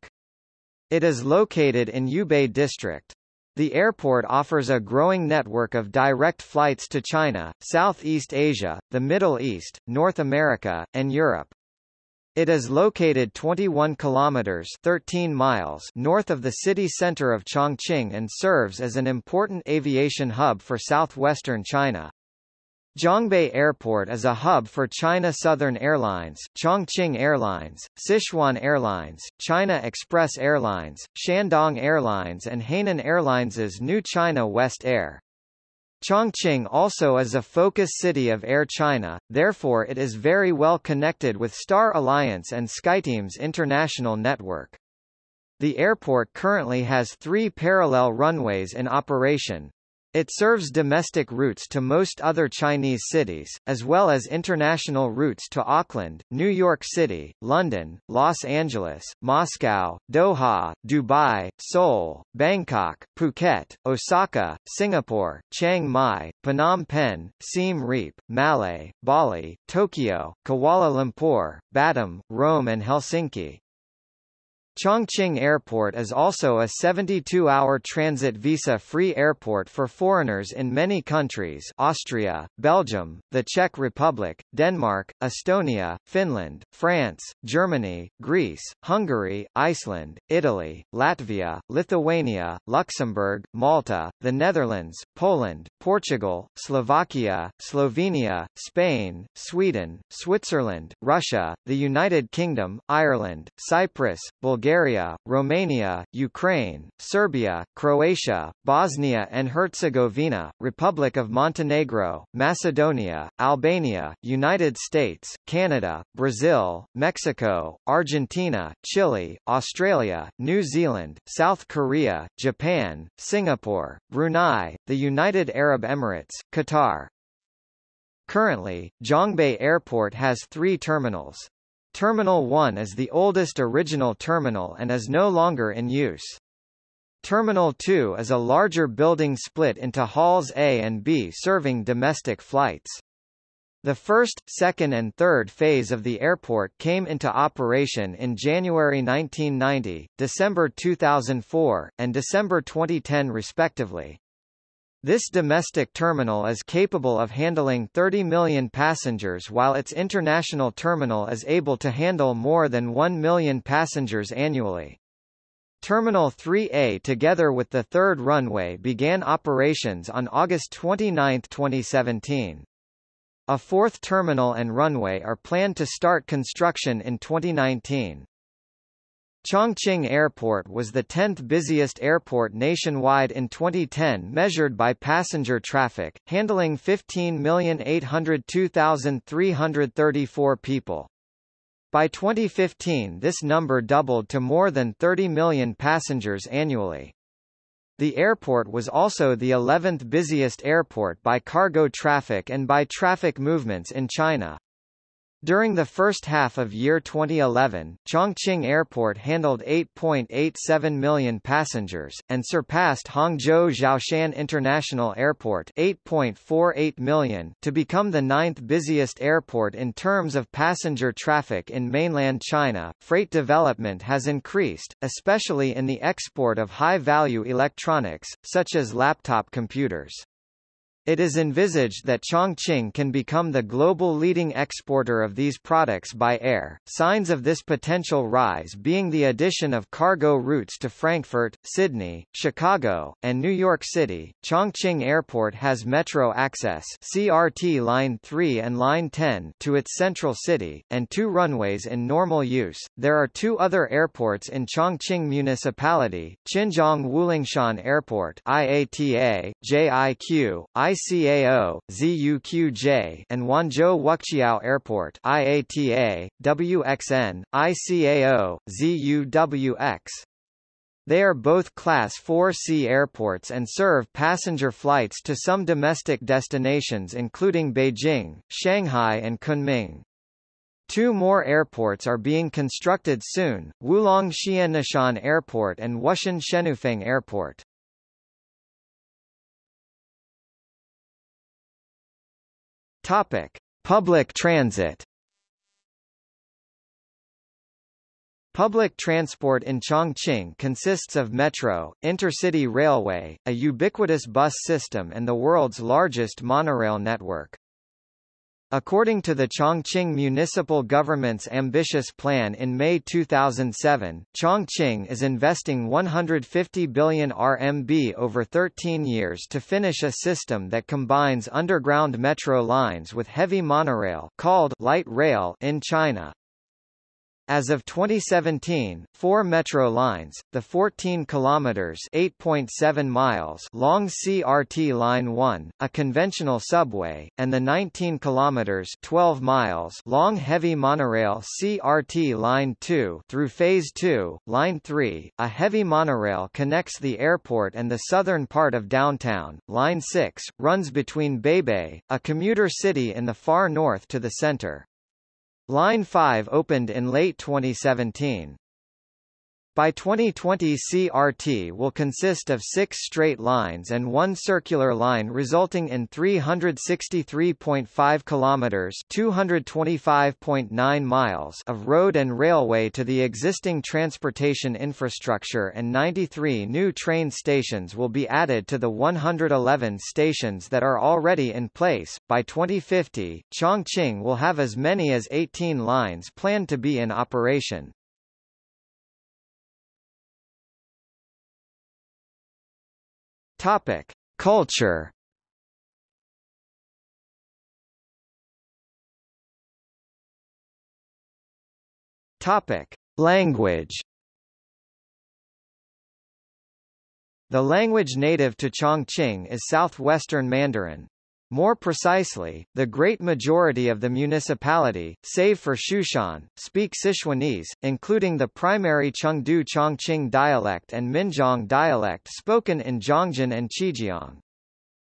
A: It is located in Yubei District. The airport offers a growing network of direct flights to China, Southeast Asia, the Middle East, North America, and Europe. It is located 21 kilometers 13 miles north of the city center of Chongqing and serves as an important aviation hub for southwestern China. Jiangbei Airport is a hub for China Southern Airlines, Chongqing Airlines, Sichuan Airlines, China Express Airlines, Shandong Airlines and Hainan Airlines' new China West Air. Chongqing also is a focus city of Air China, therefore it is very well connected with Star Alliance and SkyTeam's international network. The airport currently has three parallel runways in operation, it serves domestic routes to most other Chinese cities, as well as international routes to Auckland, New York City, London, Los Angeles, Moscow, Doha, Dubai, Seoul, Bangkok, Phuket, Osaka, Singapore, Chiang Mai, Phnom Penh, Siem Reap, Male, Bali, Tokyo, Kuala Lumpur, Batam, Rome and Helsinki. Chongqing Airport is also a 72-hour transit visa-free airport for foreigners in many countries Austria, Belgium, the Czech Republic, Denmark, Estonia, Finland, France, Germany, Greece, Hungary, Iceland, Italy, Latvia, Lithuania, Luxembourg, Malta, the Netherlands, Poland, Portugal, Slovakia, Slovenia, Spain, Sweden, Switzerland, Russia, the United Kingdom, Ireland, Cyprus, Bulgaria Bulgaria, Romania, Ukraine, Serbia, Croatia, Bosnia and Herzegovina, Republic of Montenegro, Macedonia, Albania, United States, Canada, Brazil, Mexico, Argentina, Chile, Australia, New Zealand, South Korea, Japan, Singapore, Brunei, the United Arab Emirates, Qatar. Currently, Jiangbei Airport has three terminals. Terminal 1 is the oldest original terminal and is no longer in use. Terminal 2 is a larger building split into halls A and B serving domestic flights. The first, second and third phase of the airport came into operation in January 1990, December 2004, and December 2010 respectively. This domestic terminal is capable of handling 30 million passengers while its international terminal is able to handle more than 1 million passengers annually. Terminal 3A together with the third runway began operations on August 29, 2017. A fourth terminal and runway are planned to start construction in 2019. Chongqing Airport was the 10th busiest airport nationwide in 2010 measured by passenger traffic, handling 15,802,334 people. By 2015 this number doubled to more than 30 million passengers annually. The airport was also the 11th busiest airport by cargo traffic and by traffic movements in China. During the first half of year 2011, Chongqing Airport handled 8.87 million passengers, and surpassed Hangzhou Xiaoshan International Airport 8.48 million to become the ninth busiest airport in terms of passenger traffic in mainland China. Freight development has increased, especially in the export of high-value electronics, such as laptop computers. It is envisaged that Chongqing can become the global leading exporter of these products by air, signs of this potential rise being the addition of cargo routes to Frankfurt, Sydney, Chicago, and New York City. Chongqing Airport has metro access CRT Line 3 and Line 10 to its central city, and two runways in normal use. There are two other airports in Chongqing Municipality, Qianjiang Wulingshan Airport IATA, JIQ, I ICAO, ZUQJ and Wanzhou Wuqiao Airport IATA, WXN, ICAO, ZUWX. They are both Class 4C airports and serve passenger flights to some domestic destinations including Beijing, Shanghai and Kunming. Two more airports are being constructed soon, Wulong Xiannishan Airport and Wushan Shenufeng Airport. Topic: Public transit. Public transport in Chongqing consists of metro, intercity railway, a ubiquitous bus system and the world's largest monorail network. According to the Chongqing municipal government's ambitious plan in May 2007, Chongqing is investing 150 billion RMB over 13 years to finish a system that combines underground metro lines with heavy monorail called light rail in China. As of 2017, four metro lines, the 14 kilometers (8.7 miles) long CRT Line 1, a conventional subway, and the 19 kilometers (12 miles) long heavy monorail CRT Line 2 through Phase 2, Line 3, a heavy monorail connects the airport and the southern part of downtown. Line 6 runs between Beibei, a commuter city in the far north to the center. Line 5 opened in late 2017. By 2020 CRT will consist of six straight lines and one circular line resulting in 363.5 kilometers (225.9 miles) of road and railway to the existing transportation infrastructure and 93 new train stations will be added to the 111 stations that are already in place. By 2050, Chongqing will have as many as 18 lines planned to be in operation. Topic: Culture. Topic: Language. The language native to Chongqing is Southwestern Mandarin. More precisely, the great majority of the municipality, save for Xiushan, speak Sichuanese, including the primary Chengdu Chongqing dialect and Minjiang dialect spoken in Jiangjin and Qijiang.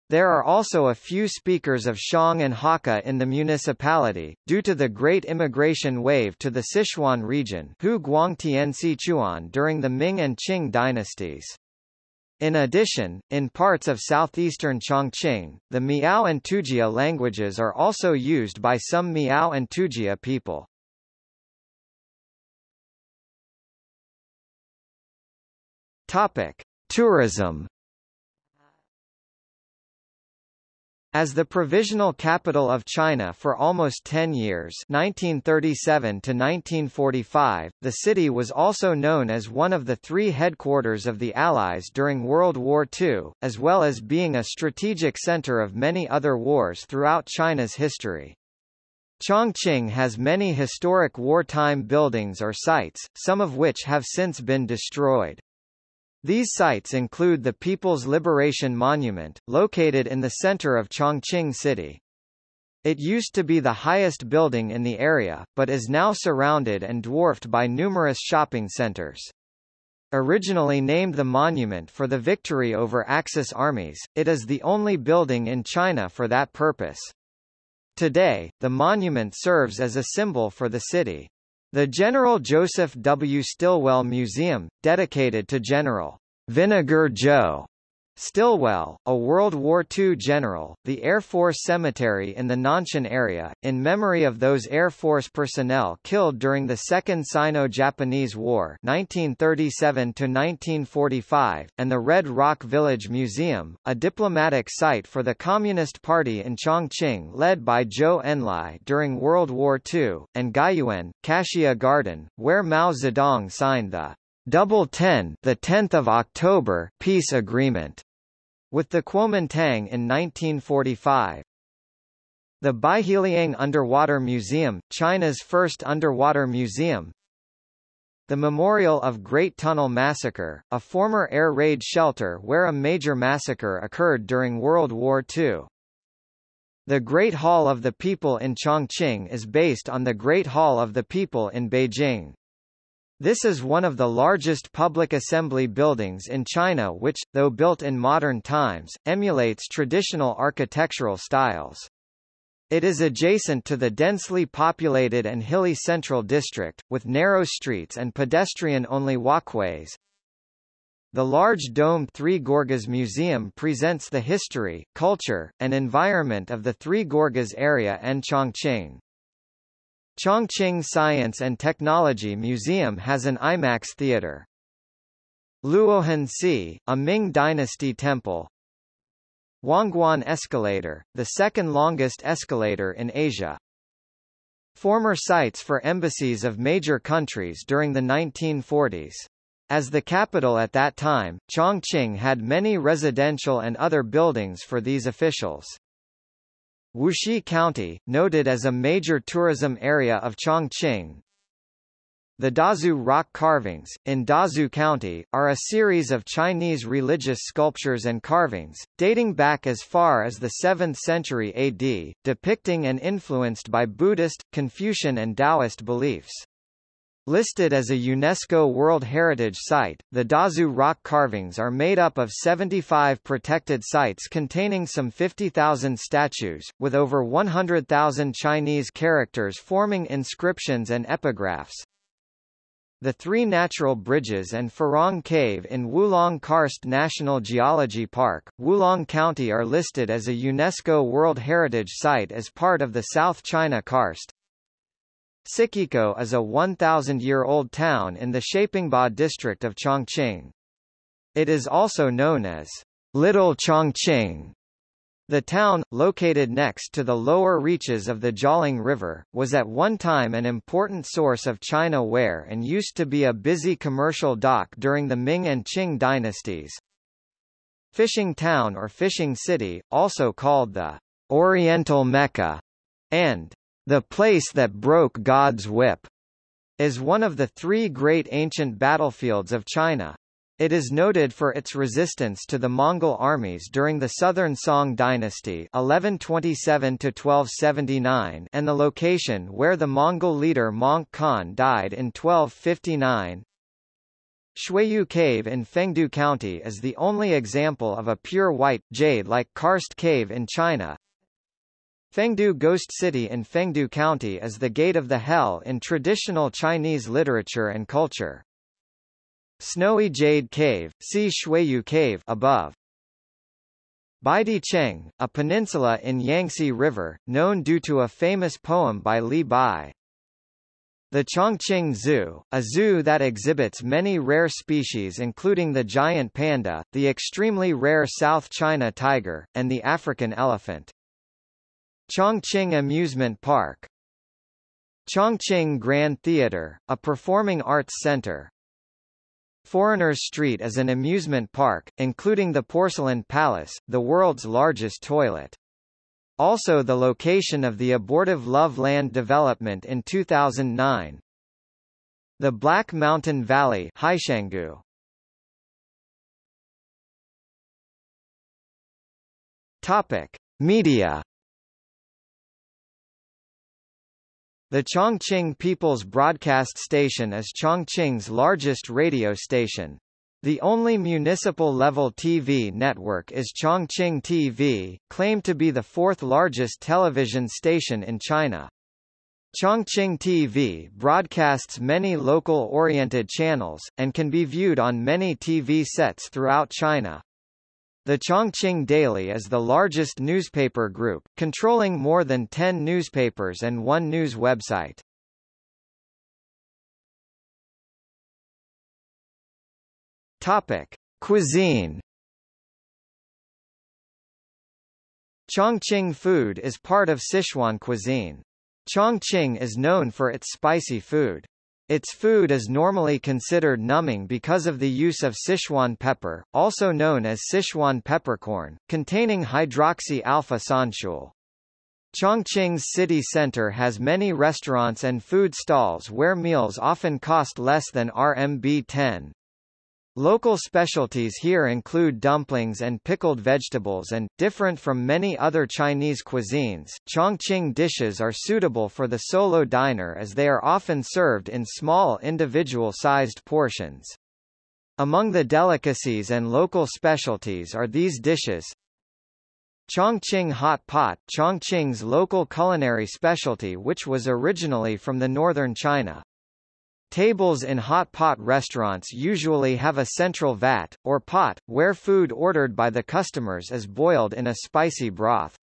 A: There are also a few speakers of Xiang and Hakka in the municipality, due to the great immigration wave to the Sichuan region Hu during the Ming and Qing dynasties. In addition, in parts of southeastern Chongqing, the Miao and Tujia languages are also used by some Miao and Tujia people. Topic: Tourism As the provisional capital of China for almost 10 years 1937 to 1945, the city was also known as one of the three headquarters of the Allies during World War II, as well as being a strategic center of many other wars throughout China's history. Chongqing has many historic wartime buildings or sites, some of which have since been destroyed. These sites include the People's Liberation Monument, located in the center of Chongqing City. It used to be the highest building in the area, but is now surrounded and dwarfed by numerous shopping centers. Originally named the monument for the victory over Axis armies, it is the only building in China for that purpose. Today, the monument serves as a symbol for the city. The General Joseph W. Stilwell Museum, dedicated to General Vinegar Joe Stilwell, a World War II general, the Air Force Cemetery in the Nanshan area, in memory of those Air Force personnel killed during the Second Sino-Japanese War 1937–1945, and the Red Rock Village Museum, a diplomatic site for the Communist Party in Chongqing led by Zhou Enlai during World War II, and Guiyuan, Cassia Garden, where Mao Zedong signed the Double Ten, the 10th of October peace agreement with the Kuomintang in 1945. The Baiheliang Underwater Museum, China's first underwater museum. The Memorial of Great Tunnel Massacre, a former air raid shelter where a major massacre occurred during World War II. The Great Hall of the People in Chongqing is based on the Great Hall of the People in Beijing. This is one of the largest public assembly buildings in China which, though built in modern times, emulates traditional architectural styles. It is adjacent to the densely populated and hilly central district, with narrow streets and pedestrian-only walkways. The large domed Three Gorges Museum presents the history, culture, and environment of the Three Gorges area and Chongqing. Chongqing Science and Technology Museum has an IMAX theater. Luohan a Ming Dynasty temple. Huangguan Escalator, the second longest escalator in Asia. Former sites for embassies of major countries during the 1940s. As the capital at that time, Chongqing had many residential and other buildings for these officials. Wuxi County, noted as a major tourism area of Chongqing. The Dazu rock carvings, in Dazu County, are a series of Chinese religious sculptures and carvings, dating back as far as the 7th century AD, depicting and influenced by Buddhist, Confucian and Taoist beliefs. Listed as a UNESCO World Heritage Site, the Dazu rock carvings are made up of 75 protected sites containing some 50,000 statues, with over 100,000 Chinese characters forming inscriptions and epigraphs. The three natural bridges and Furong Cave in Wulong Karst National Geology Park, Wulong County are listed as a UNESCO World Heritage Site as part of the South China Karst. Ciqikou is a 1,000-year-old town in the Shapingba district of Chongqing. It is also known as Little Chongqing. The town, located next to the lower reaches of the Jialing River, was at one time an important source of China ware and used to be a busy commercial dock during the Ming and Qing dynasties. Fishing Town or Fishing City, also called the Oriental Mecca, and the place that broke God's whip is one of the three great ancient battlefields of China. It is noted for its resistance to the Mongol armies during the Southern Song dynasty 1127 1279 and the location where the Mongol leader Möngke Khan died in 1259. Xueyu Cave in Fengdu County is the only example of a pure white, jade-like karst cave in China, Fengdu Ghost City in Fengdu County is the gate of the hell in traditional Chinese literature and culture. Snowy Jade Cave, see Xueyu Cave above. Baidi Cheng, a peninsula in Yangtze River, known due to a famous poem by Li Bai. The Chongqing Zoo, a zoo that exhibits many rare species including the giant panda, the extremely rare South China tiger, and the African elephant. Chongqing Amusement Park Chongqing Grand Theatre, a performing arts center. Foreigners Street is an amusement park, including the Porcelain Palace, the world's largest toilet. Also the location of the abortive Love Land development in 2009. The Black Mountain Valley Heishangu. Topic: Media The Chongqing People's Broadcast Station is Chongqing's largest radio station. The only municipal-level TV network is Chongqing TV, claimed to be the fourth largest television station in China. Chongqing TV broadcasts many local-oriented channels, and can be viewed on many TV sets throughout China. The Chongqing Daily is the largest newspaper group, controlling more than 10 newspapers and one news website. Topic: Cuisine. Chongqing food is part of Sichuan cuisine. Chongqing is known for its spicy food. Its food is normally considered numbing because of the use of Sichuan pepper, also known as Sichuan peppercorn, containing hydroxy-alpha sanshool. Chongqing's city center has many restaurants and food stalls where meals often cost less than RMB 10. Local specialties here include dumplings and pickled vegetables and, different from many other Chinese cuisines, Chongqing dishes are suitable for the solo diner as they are often served in small individual-sized portions. Among the delicacies and local specialties are these dishes, Chongqing hot pot Chongqing's local culinary specialty which was originally from the northern China. Tables in hot pot restaurants usually have a central vat, or pot, where food ordered by the customers is boiled in a spicy broth.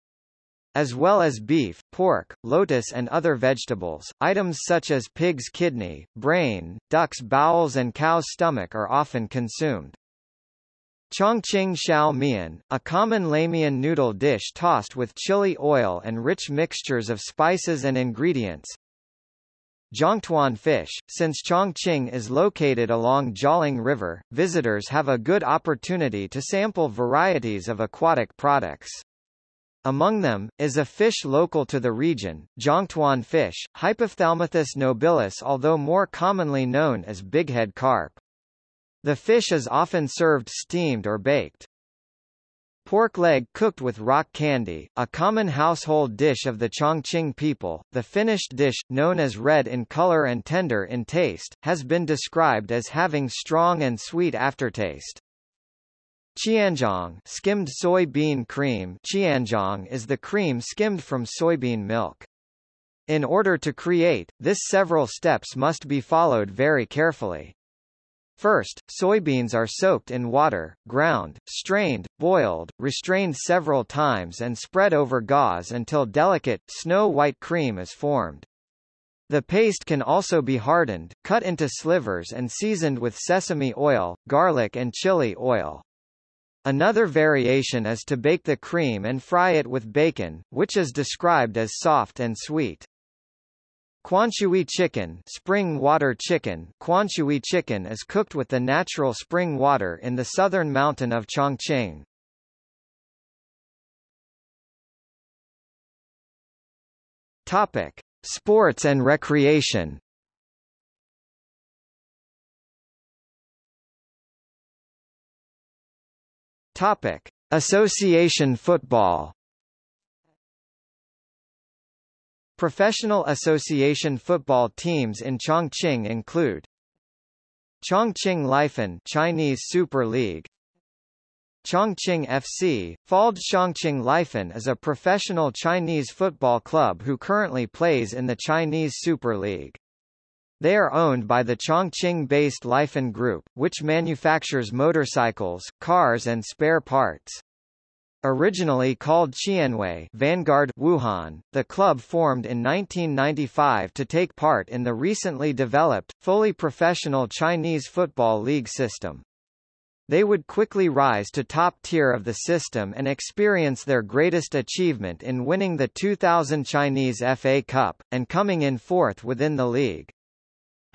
A: As well as beef, pork, lotus and other vegetables, items such as pig's kidney, brain, duck's bowels and cow's stomach are often consumed. Chongqing Xiao Mian, a common Lamian noodle dish tossed with chili oil and rich mixtures of spices and ingredients. Zhongtuan fish, since Chongqing is located along Jialing River, visitors have a good opportunity to sample varieties of aquatic products. Among them, is a fish local to the region, Zhongtuan fish, Hypophthalmichthys nobilis although more commonly known as bighead carp. The fish is often served steamed or baked. Pork leg cooked with rock candy, a common household dish of the Chongqing people, the finished dish, known as red in color and tender in taste, has been described as having strong and sweet aftertaste. Qianzhong skimmed soybean cream Qianzhong is the cream skimmed from soybean milk. In order to create, this several steps must be followed very carefully. First, soybeans are soaked in water, ground, strained, boiled, restrained several times and spread over gauze until delicate, snow-white cream is formed. The paste can also be hardened, cut into slivers and seasoned with sesame oil, garlic and chili oil. Another variation is to bake the cream and fry it with bacon, which is described as soft and sweet. Quanshui chicken, spring water chicken, Quanshui chicken is cooked with the natural spring water in the southern mountain of Chongqing. Topic: Sports and recreation. Topic: Association football. Professional association football teams in Chongqing include Chongqing Lifan Chinese Super League Chongqing FC, Fald Chongqing Lifan is a professional Chinese football club who currently plays in the Chinese Super League. They are owned by the Chongqing-based Lifan Group, which manufactures motorcycles, cars and spare parts. Originally called Qianwei Vanguard Wuhan, the club formed in 1995 to take part in the recently developed, fully professional Chinese Football League system. They would quickly rise to top tier of the system and experience their greatest achievement in winning the 2000 Chinese FA Cup, and coming in fourth within the league.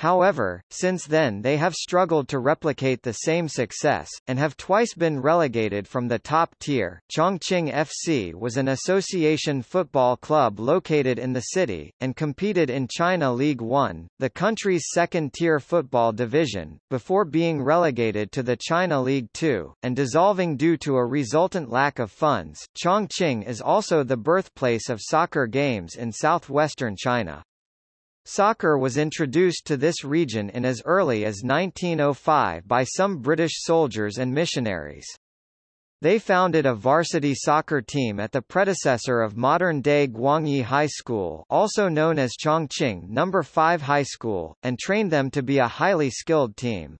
A: However, since then they have struggled to replicate the same success, and have twice been relegated from the top tier. Chongqing FC was an association football club located in the city, and competed in China League One, the country's second-tier football division, before being relegated to the China League Two, and dissolving due to a resultant lack of funds. Chongqing is also the birthplace of soccer games in southwestern China. Soccer was introduced to this region in as early as 1905 by some British soldiers and missionaries. They founded a varsity soccer team at the predecessor of modern-day Guangyi High School also known as Chongqing No. 5 High School, and trained them to be a highly skilled team.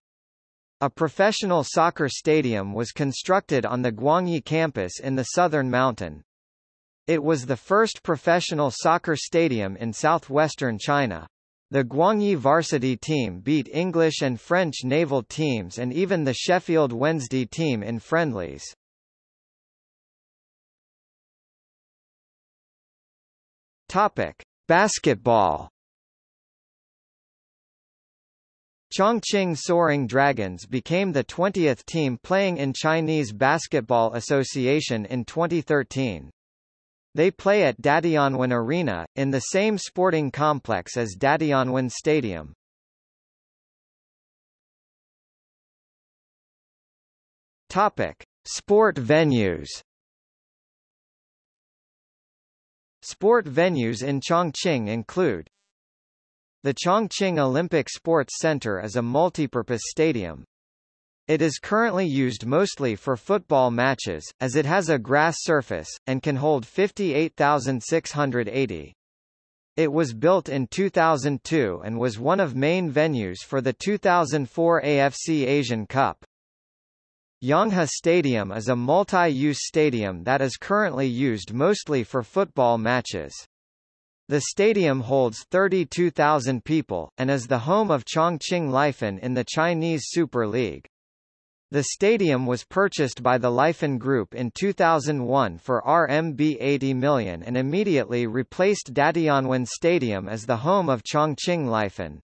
A: A professional soccer stadium was constructed on the Guangyi campus in the southern mountain. It was the first professional soccer stadium in southwestern China. The Guangyi varsity team beat English and French naval teams and even the Sheffield Wednesday team in friendlies. Topic: Basketball. Chongqing Soaring Dragons became the 20th team playing in Chinese Basketball Association in 2013. They play at Datianwen Arena, in the same sporting complex as Datianwen Stadium. Topic: Sport venues. Sport venues in Chongqing include The Chongqing Olympic Sports Center is a multipurpose stadium. It is currently used mostly for football matches, as it has a grass surface, and can hold 58,680. It was built in 2002 and was one of main venues for the 2004 AFC Asian Cup. Yonghe Stadium is a multi-use stadium that is currently used mostly for football matches. The stadium holds 32,000 people, and is the home of Chongqing Lifan in the Chinese Super League. The stadium was purchased by the Lifan Group in 2001 for RMB 80 million and immediately replaced Datianwen Stadium as the home of Chongqing Lifan.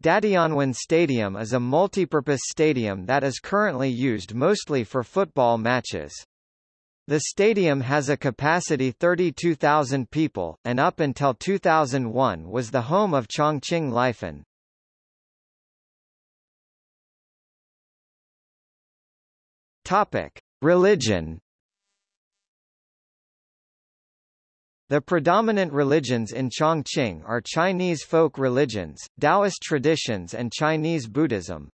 A: Datianwen Stadium is a multipurpose stadium that is currently used mostly for football matches. The stadium has a capacity 32,000 people, and up until 2001 was the home of Chongqing Lifan. Topic: Religion. The predominant religions in Chongqing are Chinese folk religions, Taoist traditions and Chinese Buddhism.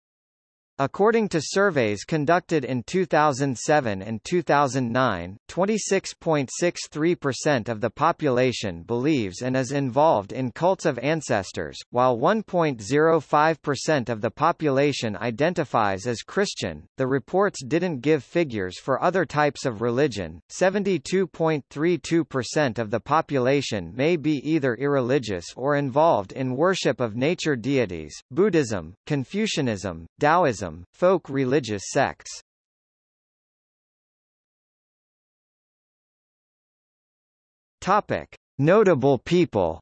A: According to surveys conducted in 2007 and 2009, 26.63% of the population believes and is involved in cults of ancestors, while 1.05% of the population identifies as Christian. The reports didn't give figures for other types of religion. 72.32% of the population may be either irreligious or involved in worship of nature deities, Buddhism, Confucianism, Taoism, folk religious sects. Topic: Notable people.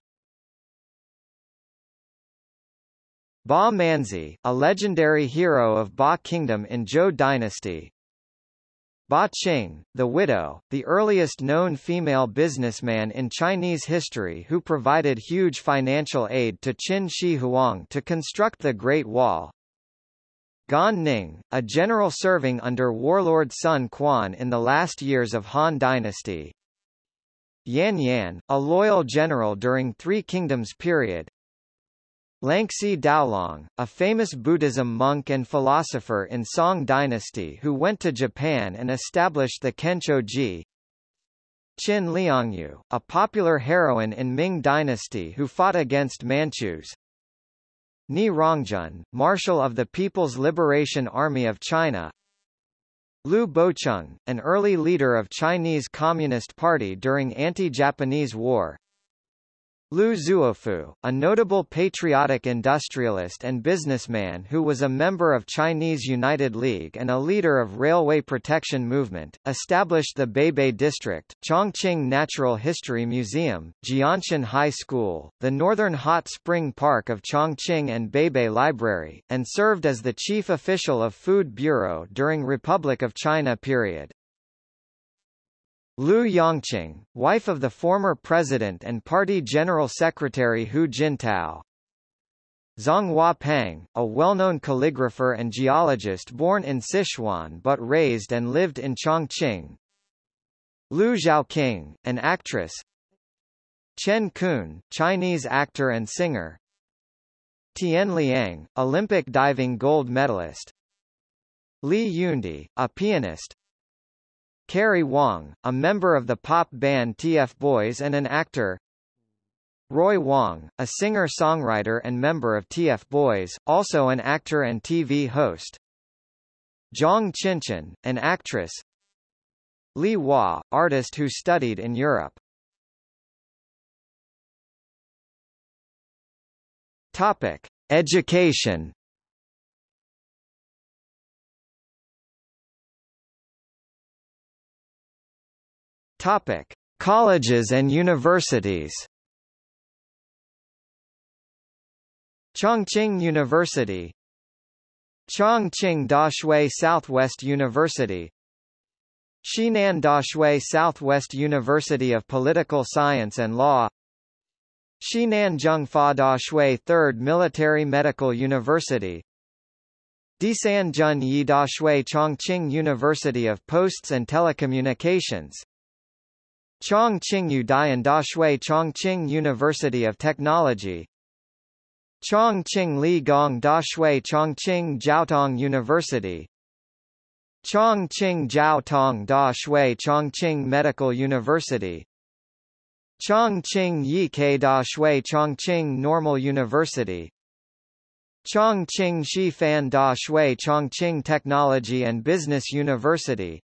A: Ba Manzi, a legendary hero of Ba Kingdom in Zhou Dynasty, Ba Qing, the widow, the earliest known female businessman in Chinese history who provided huge financial aid to Qin Shi Huang to construct the Great Wall. Gan Ning, a general serving under warlord Sun Quan in the last years of Han Dynasty. Yan Yan, a loyal general during Three Kingdoms period. Lanxi Daolong, a famous Buddhism monk and philosopher in Song Dynasty who went to Japan and established the Ji. Qin Liangyu, a popular heroine in Ming Dynasty who fought against Manchus. Nie Rongzhen, Marshal of the People's Liberation Army of China. Liu Bocheng, an early leader of Chinese Communist Party during anti-Japanese war Lu Zuofu, a notable patriotic industrialist and businessman who was a member of Chinese United League and a leader of railway protection movement, established the Beibei District, Chongqing Natural History Museum, Jianshan High School, the Northern Hot Spring Park of Chongqing and Beibei Library, and served as the chief official of Food Bureau during Republic of China period. Liu Yongqing, wife of the former president and party general secretary Hu Jintao. Zhang Huapeng, a well-known calligrapher and geologist born in Sichuan but raised and lived in Chongqing. Liu Zhaoqing, an actress. Chen Kun, Chinese actor and singer. Tian Liang, Olympic diving gold medalist. Li Yundi, a pianist. Karry Wang, a member of the pop band TF Boys and an actor. Roy Wang, a singer-songwriter and member of TF Boys, also an actor and TV host. Zhang Qianqian, an actress. Li Hua, artist who studied in Europe. Topic. Education Topic: Colleges and universities. Chongqing University. Chongqing Daxue Southwest University. Xinan Daxue Southwest University of Political Science and Law. Xinan Zhengfa Daxue Third Military Medical University. Disan Jun Yi Daxue Chongqing University of Posts and Telecommunications Chongqing Udayan Daxue Chongqing University of Technology. Chongqing Li Gong Daxue Chongqing Jiaotong University. Chongqing Jiaotong Daxue Chongqing Medical University. Chongqing Yike Daxue Chongqing Normal University. Chongqing Shifan Da Shui Chongqing Technology and Business University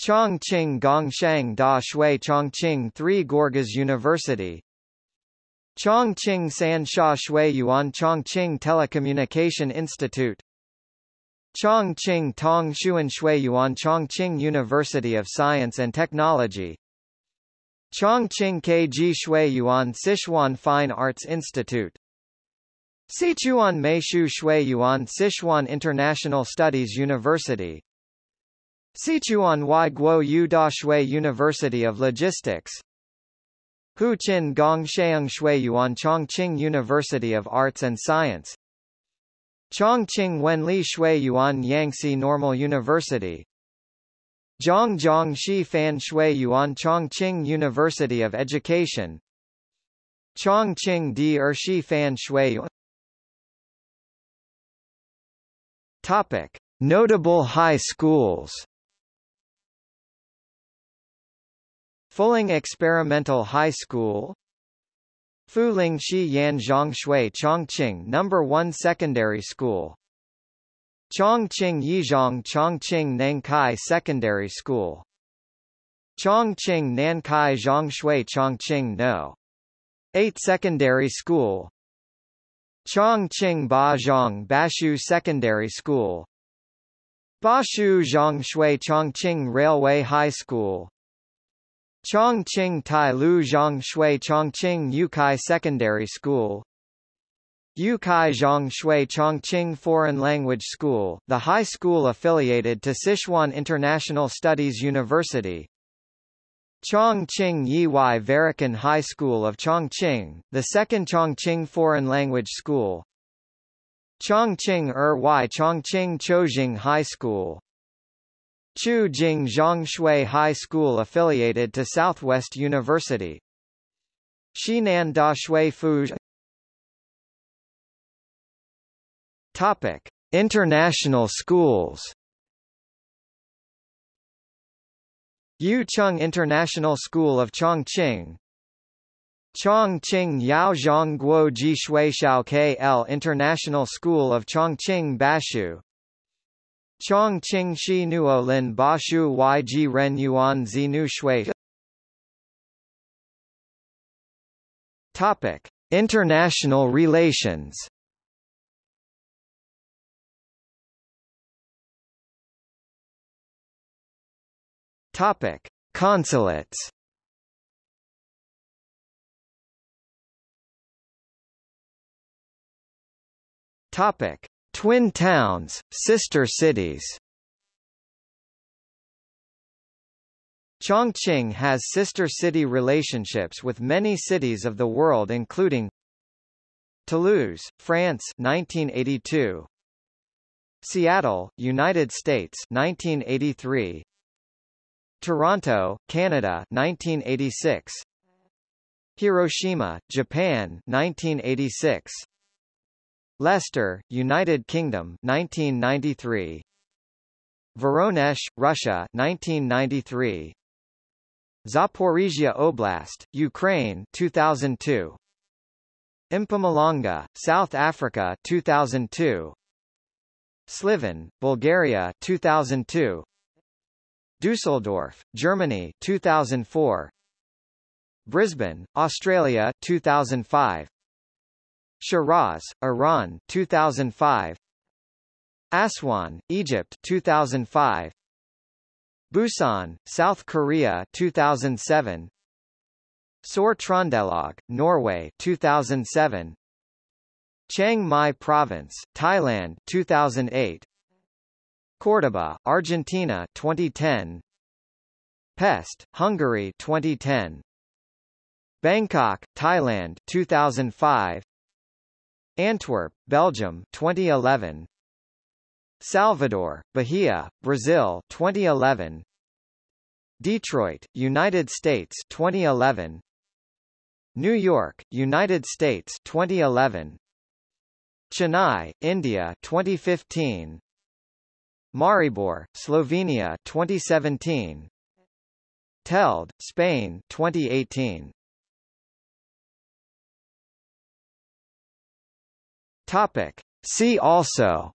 A: Chongqing Gongshang Da Shui Chongqing Three Gorges University. Chongqing San Shui Yuan Chongqing Telecommunication Institute. Chongqing Tong Shuan Shui Yuan Chongqing University of Science and Technology. Chongqing KG Shui Yuan Sichuan Fine Arts Institute. Sichuan Meishu Shui Yuan Sichuan International Studies University Sichuan Wai Guo Yu Da Shui University of Logistics. Huqin Gong Sheung Shui Yuan Chongqing University of Arts and Science. Chongqing Wenli Shui Yuan Yangtze Normal University. Zhongjiang Shi Fan Shui Yuan Chongqing University of Education. Chongqing Di Er Shi Fan Shui Yuan. Topic: Notable high schools. Fuling Experimental High School. Fuling Shi Yan Shui Chongqing No. 1 Secondary School. Chongqing Yizhong Chongqing Nankai Secondary School. Chongqing Nankai Zhongxue Chongqing No. 8 Secondary School. Chongqing Bazhong Bashu Secondary School. Bashu Zhongxue Chongqing Railway High School Chongqing Tai Lu Zhongxue Chongqing Yukai Secondary School. Yukai Zhongxue Chongqing Foreign Language School, the high school affiliated to Sichuan International Studies University, Chongqing Yiwai Varikan High School of Chongqing, the second Chongqing Foreign Language School. Chongqing Er Wai Chongqing Chojing High School Chu Jing Zhongxue High School affiliated to Southwest University. Xinan Daxue Fuj Topic. International schools. Yucheng International School of Chongqing. Chongqing Yaozhong Guo Ji Shui Xiao KL International School of Chongqing Bashu Chongqing Shi Nuo Lin Bashu Yji Ren Yuan Zinu Shui Topic International relations Topic: Consulates. Topic: Twin towns, sister cities. Chongqing has sister city relationships with many cities of the world including Toulouse, France 1982 Seattle, United States 1983 Toronto, Canada 1986 Hiroshima, Japan 1986 Leicester, United Kingdom 1993 Voronezh, Russia 1993 Zaporizhia Oblast, Ukraine 2002 Mpumalanga, South Africa 2002 Sliven, Bulgaria 2002 Dusseldorf, Germany 2004 Brisbane, Australia 2005 Shiraz, Iran 2005 Aswan, Egypt 2005 Busan, South Korea 2007 Sør-Trøndelag, Norway 2007 Chiang Mai Province, Thailand 2008 Córdoba, Argentina 2010 Pest, Hungary 2010 Bangkok, Thailand 2005 Antwerp, Belgium 2011 Salvador, Bahia, Brazil 2011 Detroit, United States 2011 New York, United States 2011 Chennai, India 2015 Maribor, Slovenia 2017 Telde, Spain 2018 Topic. See also.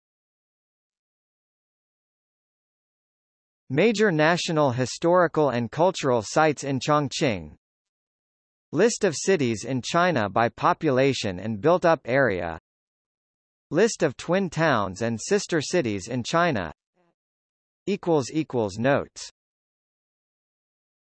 A: Major national historical and cultural sites in Chongqing. List of cities in China by population and built-up area. List of twin towns and sister cities in China. Notes